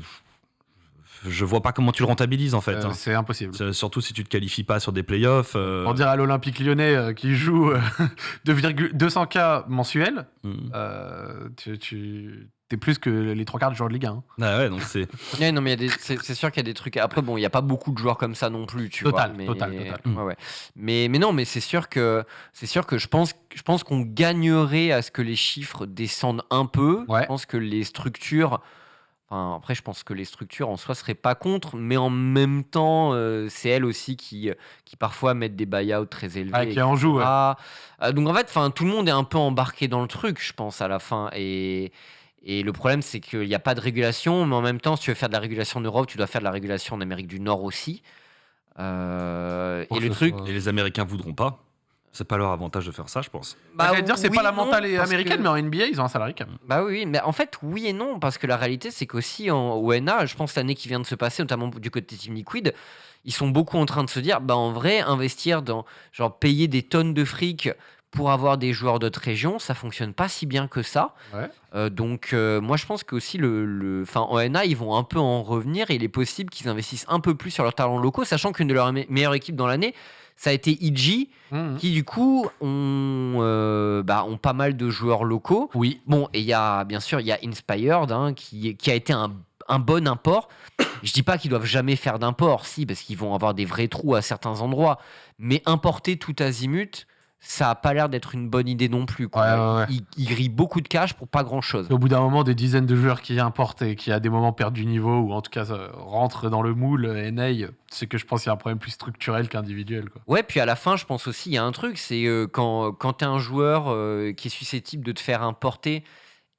je vois pas comment tu le rentabilises en fait. Euh, hein. c'est impossible. Surtout si tu te qualifies pas sur des playoffs. euh, On dirait à l'Olympique lyonnais euh, qui joue euh, 2,2 200K mensuels, mm. euh, tu, tu es plus que les trois quarts de joueurs de Ligue 1. hein. Ah ouais, donc c'est. Ouais, non, mais c'est sûr qu'il y a des trucs. Après, bon, il n'y a pas beaucoup de joueurs comme ça non plus, tu Total, vois. Mais, total, total. Ouais, ouais. Mais, mais non, mais c'est sûr que c'est sûr que je pense, je pense qu'on gagnerait à ce que les chiffres descendent un peu. Ouais. Je pense que les structures. Enfin, après, je pense que les structures en soi seraient pas contre, mais en même temps, euh, c'est elles aussi qui, qui parfois mettent des buyouts très élevés. Ah, qui en joue, ouais. Ah, donc en fait, enfin, tout le monde est un peu embarqué dans le truc, je pense, à la fin. Et, et le problème, c'est qu'il n'y a pas de régulation, mais en même temps, si tu veux faire de la régulation en Europe, tu dois faire de la régulation en Amérique du Nord aussi. Euh, et le truc, soit- Et les Américains voudront pas. C'est pas leur avantage de faire ça, je pense. bah, dire, c'est oui, pas la non, mentale parce américaine, que- mais en NBA, ils ont un salarié. Bah oui, oui, mais en fait, oui et non, parce que la réalité, c'est qu'aussi en ONA, je pense l'année qui vient de se passer, notamment du côté Team Liquid, ils sont beaucoup en train de se dire, bah en vrai, investir dans, genre, payer des tonnes de fric pour avoir des joueurs d'autres régions, ça fonctionne pas si bien que ça. Ouais. Euh, donc, euh, moi, je pense que aussi le, le, en NA, ils vont un peu en revenir et il est possible qu'ils investissent un peu plus sur leurs talents locaux, sachant qu'une de leurs me- meilleures équipes dans l'année, ça a été EG, Mhm. qui du coup ont, euh, bah, ont pas mal de joueurs locaux. Oui. Bon, et il y a bien sûr, il y a Inspired hein, qui, qui a été un, un bon import. Je dis pas qu'ils doivent jamais faire d'import, si, parce qu'ils vont avoir des vrais trous à certains endroits. Mais importer tout azimut, ça a pas l'air d'être une bonne idée non plus. quoi. Ouais, ouais, ouais. Ils, ils grillent beaucoup de cash pour pas grand chose. Au bout d'un moment, des dizaines de joueurs qui importent et qui à des moments perdent du niveau ou en tout cas rentrent dans le moule NA, c'est que je pense qu'il y a un problème plus structurel qu'individuel. quoi. Ouais, puis à la fin, je pense aussi, il y a un truc, c'est euh, quand, quand tu es un joueur euh, qui est susceptible de te faire importer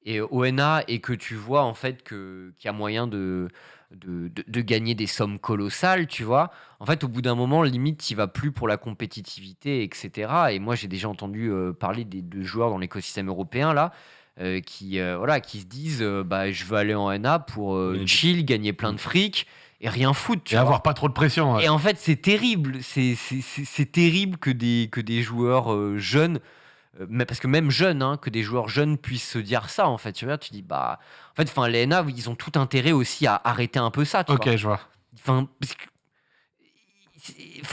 et, au NA et que tu vois en fait qu'il y a moyen de, de, de- de gagner des sommes colossales, tu vois. En fait, au bout d'un moment, limite, tu vas plus pour la compétitivité, etc. Et moi, j'ai déjà entendu euh, parler des, de joueurs dans l'écosystème européen, là, euh, qui, euh, voilà, qui se disent bah, je veux aller en NA pour chill, gagner plein de fric et rien foutre, tu Et vois. avoir pas trop de pression. ouais. Et en fait, c'est terrible. C'est- terrible que des, que des joueurs jeunes, mais parce que même jeunes, hein, que des joueurs jeunes puissent se dire ça, en fait. Tu vois, tu dis, bah. En fait, enfin, les NA, ils ont tout intérêt aussi à arrêter un peu ça. Tu Ok, vois. je vois. Enfin, parce que-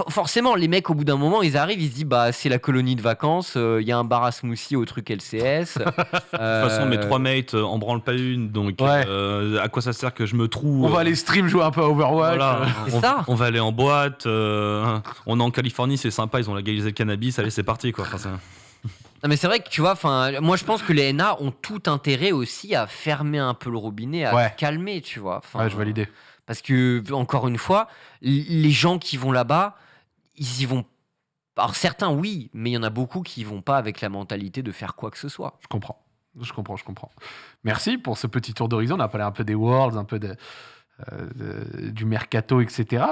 Forcément, les mecs, au bout d'un moment, ils arrivent, ils se disent, bah, c'est la colonie de vacances, euh, il y a un bar à smoothie au truc LCS. De toute façon, mes trois mates euh, en branlent pas une, donc Ouais. euh, à quoi ça sert que je me trouve On va euh, aller stream jouer un peu à Overwatch. Voilà, euh. C'est on, ça. on va aller en boîte. euh, on est en Californie, c'est sympa, ils ont légalisé le cannabis. Allez, c'est parti quoi. Enfin, Non, mais c'est vrai que tu vois, enfin, moi je pense que les NA ont tout intérêt aussi à fermer un peu le robinet, à Ouais. calmer, tu vois. Enfin, Ouais, je valide. Parce que, encore une fois, l- les gens qui vont là-bas, ils y vont. Alors certains, oui, mais il y en a beaucoup qui y vont pas avec la mentalité de faire quoi que ce soit. Je comprends. Je comprends, je comprends. Merci pour ce petit tour d'horizon. On a parlé un peu des Worlds, un peu de, euh, du mercato, etc.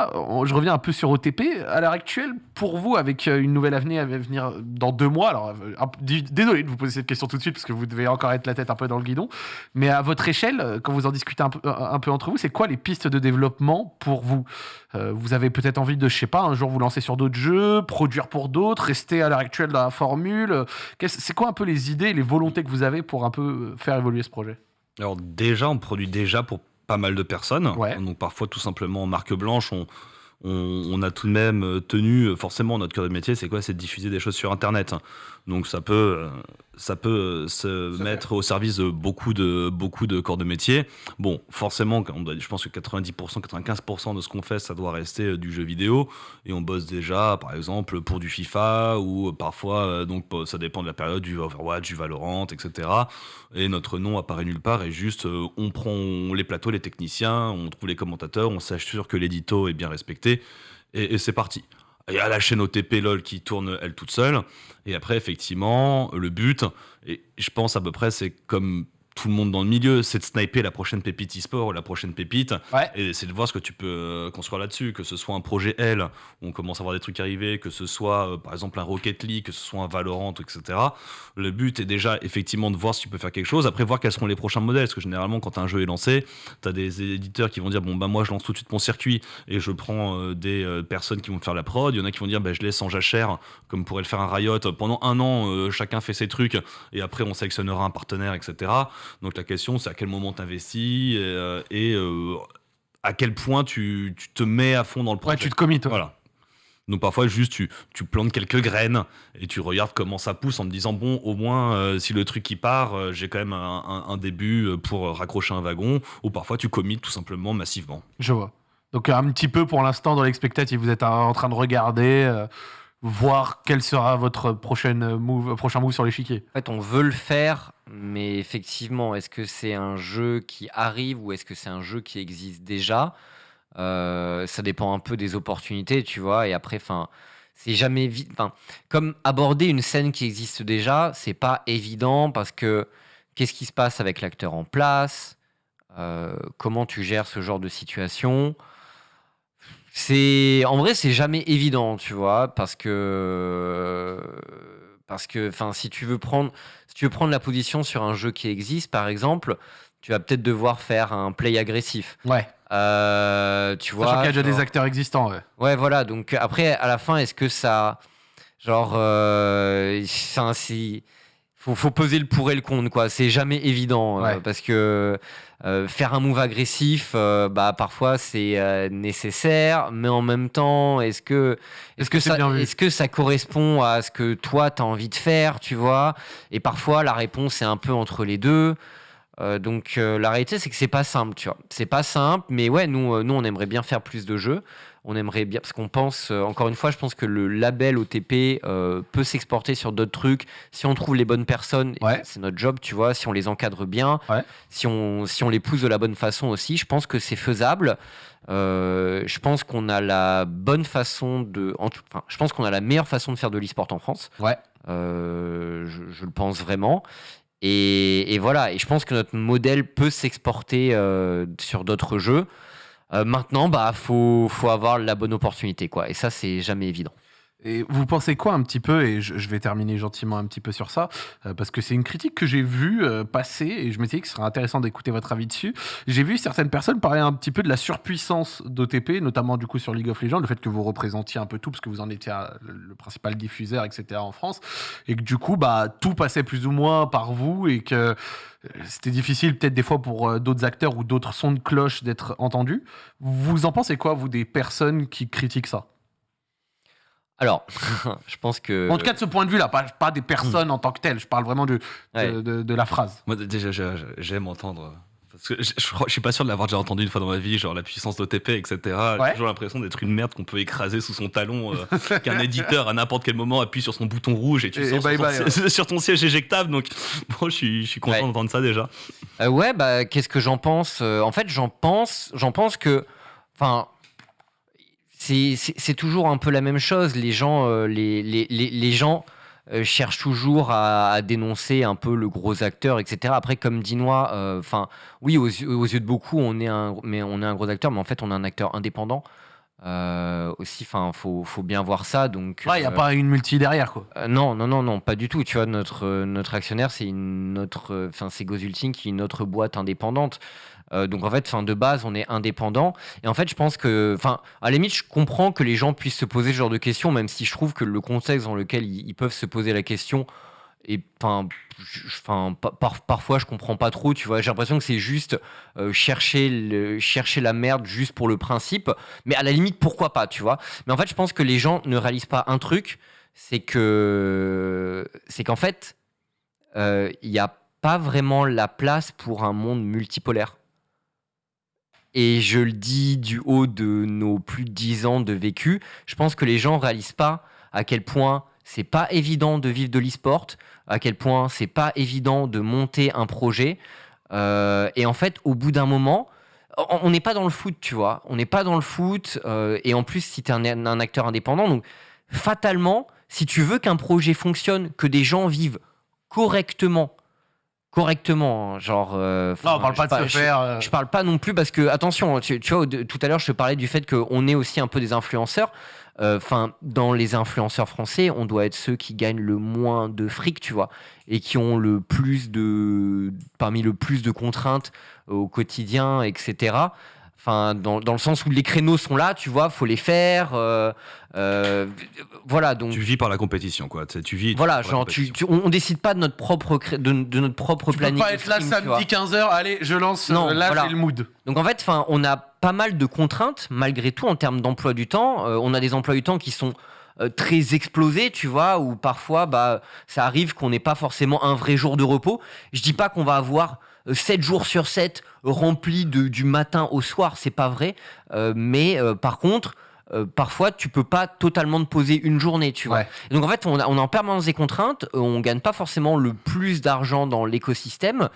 Je reviens un peu sur OTP. À l'heure actuelle, pour vous, avec euh, une nouvelle avenue à venir dans deux mois, alors euh, désolé de vous poser cette question tout de suite parce que vous devez encore être la tête un peu dans le guidon, mais à votre échelle, quand vous en discutez un peu, entre vous, c'est quoi les pistes de développement pour vous? Vous avez peut-être envie de, je sais pas, un jour vous lancer sur d'autres jeux, produire pour d'autres, rester à l'heure actuelle dans la formule. C'est quoi un peu les idées, les volontés que vous avez pour un peu faire évoluer ce projet? Alors déjà, on produit déjà pour pas mal de personnes. Ouais. Donc parfois, tout simplement, en marque blanche, on, on, on a tout de même euh, tenu, euh, forcément, notre cœur de métier, c'est quoi? C'est de diffuser des choses sur Internet. Donc ça peut, euh, ça peut se mettre au service de beaucoup de, beaucoup de corps de métier. Bon, forcément, on doit- je pense que 90%, 95% de ce qu'on fait, ça doit rester euh, du jeu vidéo. Et on bosse déjà, par exemple, pour du FIFA ou euh, parfois, euh, donc ça dépend de la période, du Overwatch, du Valorant, etc. Et notre nom apparaît nulle part et juste, on prend les plateaux, les techniciens, on trouve les commentateurs, on s'assure que l'édito est bien respecté et, et c'est parti. Il y a la chaîne OTP LOL qui tourne elle toute seule. Et après, effectivement, le but, et je pense à peu près, c'est comme tout le monde dans le milieu, c'est de sniper la prochaine pépite e-sport ou la prochaine pépite. Ouais. Et c'est de voir ce que tu peux euh, construire là-dessus, que ce soit un projet L, où on commence à voir des trucs arriver, que ce soit euh, par exemple un Rocket League, que ce soit un Valorant, etc. Le but est déjà effectivement de voir si tu peux faire quelque chose, après voir quels seront les prochains modèles, parce que généralement quand un jeu est lancé, tu as des éditeurs qui vont dire bon bah moi je lance tout de suite mon circuit et je prends euh, des euh, personnes qui vont faire la prod, il y en a qui vont dire bah, je laisse en jachère, comme pourrait le faire un Riot, pendant un an chacun fait ses trucs et après on sélectionnera un partenaire, etc. Donc la question c'est à quel moment tu investis et, euh, et, euh, à quel point tu, tu te mets à fond dans le projet. Ouais, tu te commites. ouais. Voilà. Donc parfois juste tu, tu plantes quelques graines et tu regardes comment ça pousse en te disant bon au moins euh, si le truc qui part euh, j'ai quand même un, un- un début pour raccrocher un wagon ou parfois tu commites tout simplement massivement. Je vois. Donc un petit peu pour l'instant dans l'expectative, vous êtes en train de regarder, euh, voir quel sera votre prochaine move, prochain move sur l'échiquier. En fait, on veut le faire, mais effectivement, est-ce que c'est un jeu qui arrive ou est-ce que c'est un jeu qui existe déjà? Euh, Ça dépend un peu des opportunités, tu vois. Et après, enfin, c'est jamais vite. Enfin, comme aborder une scène qui existe déjà, c'est pas évident parce que qu'est-ce qui se passe avec l'acteur en place? Euh, Comment tu gères ce genre de situation? C'est en vrai c'est jamais évident tu vois parce que parce que enfin si tu veux prendre si tu veux prendre la position sur un jeu qui existe par exemple tu vas peut-être devoir faire un play agressif Ouais. Euh, tu vois qu'il y a déjà des acteurs existants. Ouais. Ouais, voilà. Donc après, à la fin, est-ce que ça, Genre, euh, c'est si faut, faut peser le pour et le contre, quoi. C'est jamais évident euh, parce que euh, faire un move agressif, euh, bah parfois c'est nécessaire, mais en même temps, est-ce que est-ce que ça est-ce que ça correspond à ce que toi tu as envie de faire, tu vois? Et parfois la réponse est un peu entre les deux. Donc la réalité c'est que c'est pas simple, tu vois. C'est pas simple, mais ouais, nous nous on aimerait bien faire plus de jeux. On aimerait bien parce qu'on pense euh, encore une fois, je pense que le label OTP euh, peut s'exporter sur d'autres trucs si on trouve les bonnes personnes. Ouais. C'est notre job, tu vois. Si on les encadre bien, Ouais. si on si on les pousse de la bonne façon aussi, je pense que c'est faisable. Euh, je pense qu'on a la bonne façon de, en tout- enfin, je pense qu'on a la meilleure façon de faire de l'e-sport en France. Ouais. Je, je le pense vraiment. Et, et voilà, et je pense que notre modèle peut s'exporter sur d'autres jeux. Euh, maintenant, bah, faut, faut avoir la bonne opportunité, quoi. Et ça, c'est jamais évident. Et vous pensez quoi un petit peu, et je, vais terminer gentiment un petit peu sur ça, euh, parce que c'est une critique que j'ai vue euh, passer, et je me disais que ce serait intéressant d'écouter votre avis dessus. J'ai vu certaines personnes parler un petit peu de la surpuissance d'OTP, notamment du coup sur League of Legends, le fait que vous représentiez un peu tout, parce que vous en étiez euh, le, principal diffuseur, etc. en France, et que du coup, bah, tout passait plus ou moins par vous, et que c'était difficile peut-être des fois pour d'autres acteurs ou d'autres sons de cloche d'être entendus. Vous en pensez quoi, vous, des personnes qui critiquent ça? Alors, je pense que. En tout cas, de ce point de vue-là, pas, pas des personnes en tant que telles. Je parle vraiment de, de, Ouais. de- de la phrase. Moi, déjà, j'aime entendre. Parce que je, je, suis pas sûr de l'avoir déjà entendu une fois dans ma vie, genre la puissance d'OTP, etc. Ouais. J'ai toujours l'impression d'être une merde qu'on peut écraser sous son talon, euh, qu'un éditeur à n'importe quel moment appuie sur son bouton rouge et tu Et- sors sur, bye ton bye, siège- sur ton siège éjectable. Donc, bon, je suis, je suis content Ouais. d'entendre ça déjà. Euh, ouais, bah, qu'est-ce que j'en pense Euh, En fait, j'en pense, j'en pense que, enfin, c'est toujours un peu la même chose. Les gens, euh, les, les, les, les gens euh, cherchent toujours à, à dénoncer un peu le gros acteur, etc. Après, comme Dinois, euh, enfin, oui, aux, yeux- aux yeux de beaucoup, on est un, mais on est un gros acteur, mais en fait, on est un acteur indépendant. Aussi, enfin, faut, faut bien voir ça. Donc, Il n'y a pas une multi derrière, quoi. non, non, non, non, pas du tout. Tu vois, notre, notre actionnaire, c'est une autre, enfin, c'est Gozulting qui est une autre boîte indépendante. Euh, donc en fait, fin de base, on est indépendant. Et en fait, je pense que, enfin, à la limite, je comprends que les gens puissent se poser ce genre de questions, même si je trouve que le contexte dans lequel ils, peuvent se poser la question et enfin, par- parfois je comprends pas trop. Tu vois, j'ai l'impression que c'est juste euh, chercher chercher la merde juste pour le principe. Mais à la limite, pourquoi pas, tu vois Mais en fait, je pense que les gens ne réalisent pas un truc, c'est que c'est qu'en fait, euh, il n'y a pas vraiment la place pour un monde multipolaire. Et je le dis du haut de nos plus de 10 ans de vécu, je pense que les gens réalisent pas à quel point c'est pas évident de vivre de l'e-sport, à quel point c'est pas évident de monter un projet. Euh, et en fait, au bout d'un moment, on on n'est pas dans le foot, tu vois. On n'est pas dans le foot. euh, et en plus, si tu es un, un acteur indépendant, donc fatalement, si tu veux qu'un projet fonctionne, que des gens vivent correctement, correctement, hein, genre. euh, Non, on parle je pas de se je- faire. euh, je parle pas non plus parce que, attention, tu, tu vois, de- tout à l'heure, je te parlais du fait qu'on est aussi un peu des influenceurs. Enfin, dans les influenceurs français, on doit être ceux qui gagnent le moins de fric, tu vois, et qui ont le plus de, parmi le plus de contraintes au quotidien, etc. Enfin, dans, dans le sens où les créneaux sont là, tu vois, faut les faire. euh, euh, voilà, donc. Tu vis par la compétition, quoi. Tu sais, Tu vis. Voilà, genre, tu, compétition. tu- on, on décide pas de notre propre, cré- de, de notre propre Tu peux planning. pas de être là stream, vois. samedi 15h, allez, je lance. Non, euh, là, voilà. j'ai le mood. Donc en fait, enfin, on a pas mal de contraintes malgré tout en termes d'emploi du temps. Euh, on a des emplois du temps qui sont très explosés, tu vois, où parfois, bah, ça arrive qu'on n'ait pas forcément un vrai jour de repos. Je dis pas qu'on va avoir 7 jours sur 7 remplis de, du matin au soir, c'est pas vrai. Euh, mais euh, par contre, euh, parfois, tu peux pas totalement te poser une journée, tu vois. Ouais. Donc en fait, on, a- on est en permanence des contraintes, on gagne pas forcément le plus d'argent dans l'écosystème.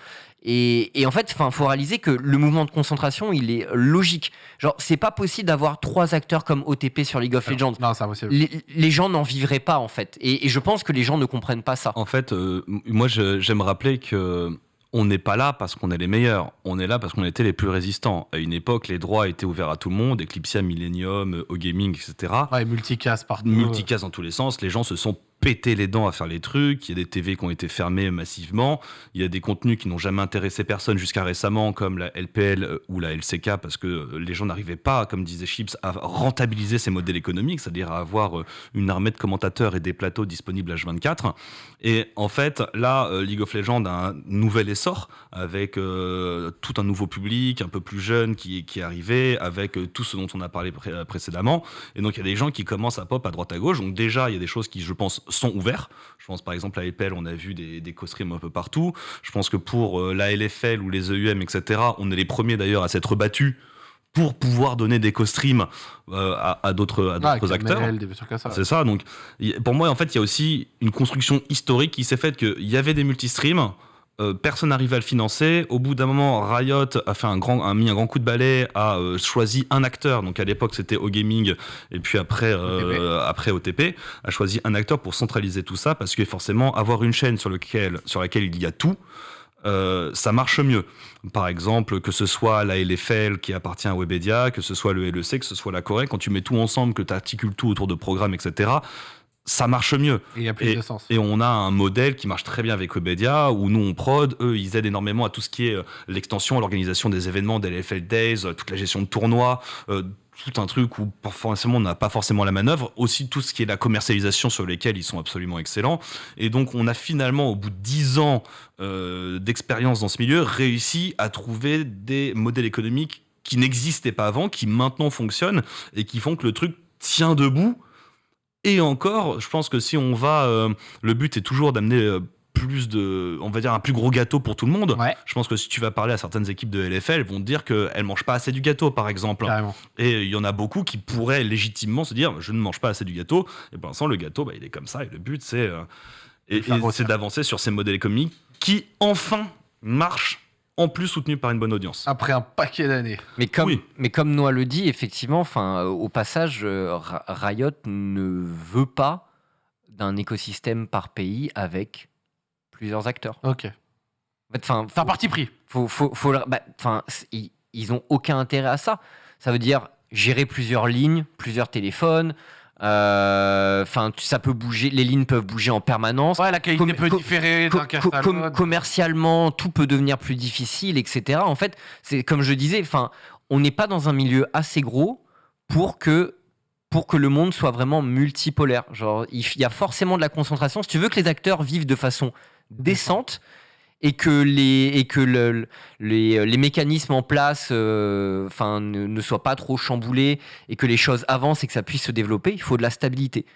Et, et en fait, il faut réaliser que le mouvement de concentration, il est logique. Genre, c'est pas possible d'avoir trois acteurs comme OTP sur League of Legends. Non, c'est impossible. Les, les gens n'en vivraient pas, en fait. Et, et je pense que les gens ne comprennent pas ça. En fait, euh, moi, j'aime rappeler que on n'est pas là parce qu'on est les meilleurs. On est là parce qu'on était les plus résistants. À une époque, les droits étaient ouverts à tout le monde, Eclipsia, Millennium, au gaming, etc. Ouais, multicast partout. multicast dans tous les sens, les gens se sont pété les dents à faire les trucs, il y a des TV qui ont été fermés massivement, il y a des contenus qui n'ont jamais intéressé personne jusqu'à récemment, comme la LPL euh, ou la LCK, parce que euh, les gens n'arrivaient pas, comme disait Chips, à rentabiliser ces modèles économiques, c'est-à-dire à avoir euh, une armée de commentateurs et des plateaux disponibles H24. Et en fait, là, League of Legends a un nouvel essor, avec tout un nouveau public, un peu plus jeune, qui est arrivé, avec tout ce dont on a parlé précédemment. Et donc, il y a des gens qui commencent à pop à droite à gauche. Donc, déjà, il y a des choses qui, je pense, sont ouverts. Je pense par exemple à EPL, on a vu des, des co-streams un peu partout. Je pense que pour euh, la LFL ou les EUM, etc., on est les premiers d'ailleurs à s'être battus pour pouvoir donner des co-streams euh, à, d'autres ah, acteurs. C'est ça. Donc, pour moi, en fait, il y a aussi une construction historique qui s'est faite qu'il y avait des multistreams euh, personne n'arrive à le financer. Au bout d'un moment, Riot a fait un grand, a mis un grand coup de balai, a euh, choisi un acteur. Donc à l'époque, c'était O-Gaming, et puis après, euh, OTP. après OTP, a choisi un acteur pour centraliser tout ça, parce que forcément, avoir une chaîne sur, lequel, sur laquelle il y a tout, ça marche mieux. Par exemple, que ce soit la LFL qui appartient à Webedia, que ce soit le LEC, que ce soit la Corée, quand tu mets tout ensemble, que tu articules tout autour de programmes, etc., ça marche mieux. Et, a plus de sens. et on a un modèle qui marche très bien avec Webedia, où nous on prod, eux ils aident énormément à tout ce qui est euh, l'extension, l'organisation des événements, des LFL Days, euh, toute la gestion de tournois, euh, tout un truc où forcément on n'a pas forcément la manœuvre, aussi tout ce qui est la commercialisation sur lesquels ils sont absolument excellents. Et donc on a finalement, au bout de 10 ans d'expérience dans ce milieu, réussi à trouver des modèles économiques qui n'existaient pas avant, qui maintenant fonctionnent et qui font que le truc tient debout et encore, je pense que si on va, euh, le but est toujours d'amener euh, plus de, on va dire un plus gros gâteau pour tout le monde. Je pense que si tu vas parler à certaines équipes de LFL, elles vont te dire qu'elles mangent pas assez du gâteau, par exemple. Et il y en a beaucoup qui pourraient légitimement se dire, je ne mange pas assez du gâteau. Et pour l'instant, le gâteau, bah, il est comme ça. Et le but, c'est euh, c'est d'avancer sur ces modèles économiques qui enfin marchent en plus soutenu par une bonne audience. Après un paquet d'années. Mais comme, mais comme Noah le dit, effectivement, enfin, au passage, euh, Riot ne veut pas d'un écosystème par pays avec plusieurs acteurs. Ok. Enfin, c'est un parti pris. Faut, faut, faut, bah, ils, ils ont aucun intérêt à ça. Ça veut dire gérer plusieurs lignes, plusieurs téléphones, euh, enfin, ça peut bouger, les lignes peuvent bouger en permanence. Ouais, la qualité peut différer Commercialement, tout peut devenir plus difficile, etc. En fait, c'est comme je disais, enfin, on n'est pas dans un milieu assez gros pour que pour que le monde soit vraiment multipolaire. Genre, il y a forcément de la concentration. Si tu veux que les acteurs vivent de façon décente, et que les, et que le, les, les, mécanismes en place euh, ne, ne, soient pas trop chamboulés et que les choses avancent et que ça puisse se développer, il faut de la stabilité.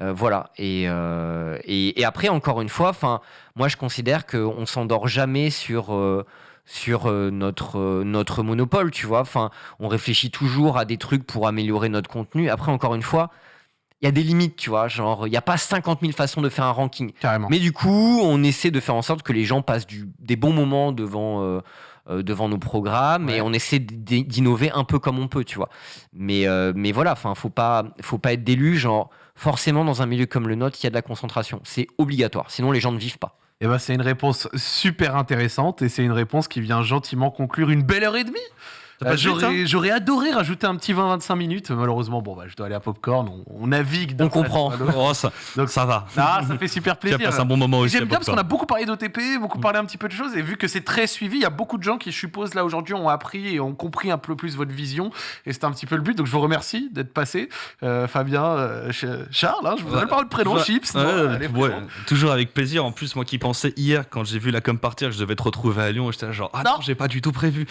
Euh, voilà. Et, euh, et, après, encore une fois, moi je considère qu'on s'endort jamais sur sur notre, notre monopole, tu vois. On réfléchit toujours à des trucs pour améliorer notre contenu. Après, encore une fois, il y a des limites, tu vois. Genre, il n'y a pas 50 000 façons de faire un ranking. Carrément. Mais du coup, on essaie de faire en sorte que les gens passent du, des bons moments devant, euh, euh, devant nos programmes et on essaie d'innover un peu comme on peut, tu vois. Mais, euh, mais voilà, enfin, faut pas, faut pas être d'élu. Genre, forcément, dans un milieu comme le nôtre, il y a de la concentration. C'est obligatoire. Sinon, les gens ne vivent pas. Et eh ben, c'est une réponse super intéressante et c'est une réponse qui vient gentiment conclure une belle heure et demie. Bah, hein. j'aurais adoré rajouter un petit 20-25 minutes. Malheureusement, bon, bah, je dois aller à Popcorn. On, navigue. On comprend. Oh, ça, Donc ça va. Ah, ça fait super plaisir. Tu un bon moment aussi. J'aime bien parce qu'on a beaucoup parlé d'OTP, beaucoup parlé un petit peu de choses. Et vu que c'est très suivi, il y a beaucoup de gens qui, je suppose, là aujourd'hui, ont appris et ont compris un peu plus votre vision. Et c'était un petit peu le but. Donc je vous remercie d'être passé. Euh, Fabien, euh, Charles, hein, je vous donne pas le prénom, Chips. toujours avec plaisir. En plus, moi qui pensais hier, quand j'ai vu la com partir, que je devais te retrouver à Lyon, j'étais genre, ah non, j'ai pas du tout prévu.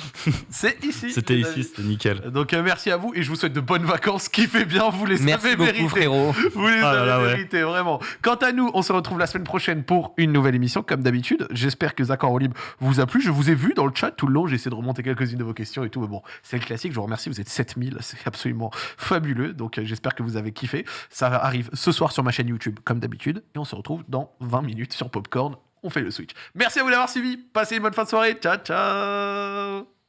C'est ici. C'était ici, c'était nickel. Donc euh, merci à vous et je vous souhaite de bonnes vacances. Kiffez bien, vous les merci avez beaucoup, frérot. Vous les ah avez mérités, vraiment. Quant à nous, on se retrouve la semaine prochaine pour une nouvelle émission, comme d'habitude. J'espère que Zach en libre vous a plu. Je vous ai vu dans le chat tout le long. J'ai essayé de remonter quelques-unes de vos questions et tout. Mais bon, c'est le classique. Je vous remercie. Vous êtes 7000. C'est absolument fabuleux. Donc euh, j'espère que vous avez kiffé. Ça arrive ce soir sur ma chaîne YouTube, comme d'habitude. Et on se retrouve dans 20 minutes sur Popcorn. On fait le switch. Merci à vous d'avoir suivi. Passez une bonne fin de soirée. Ciao, ciao.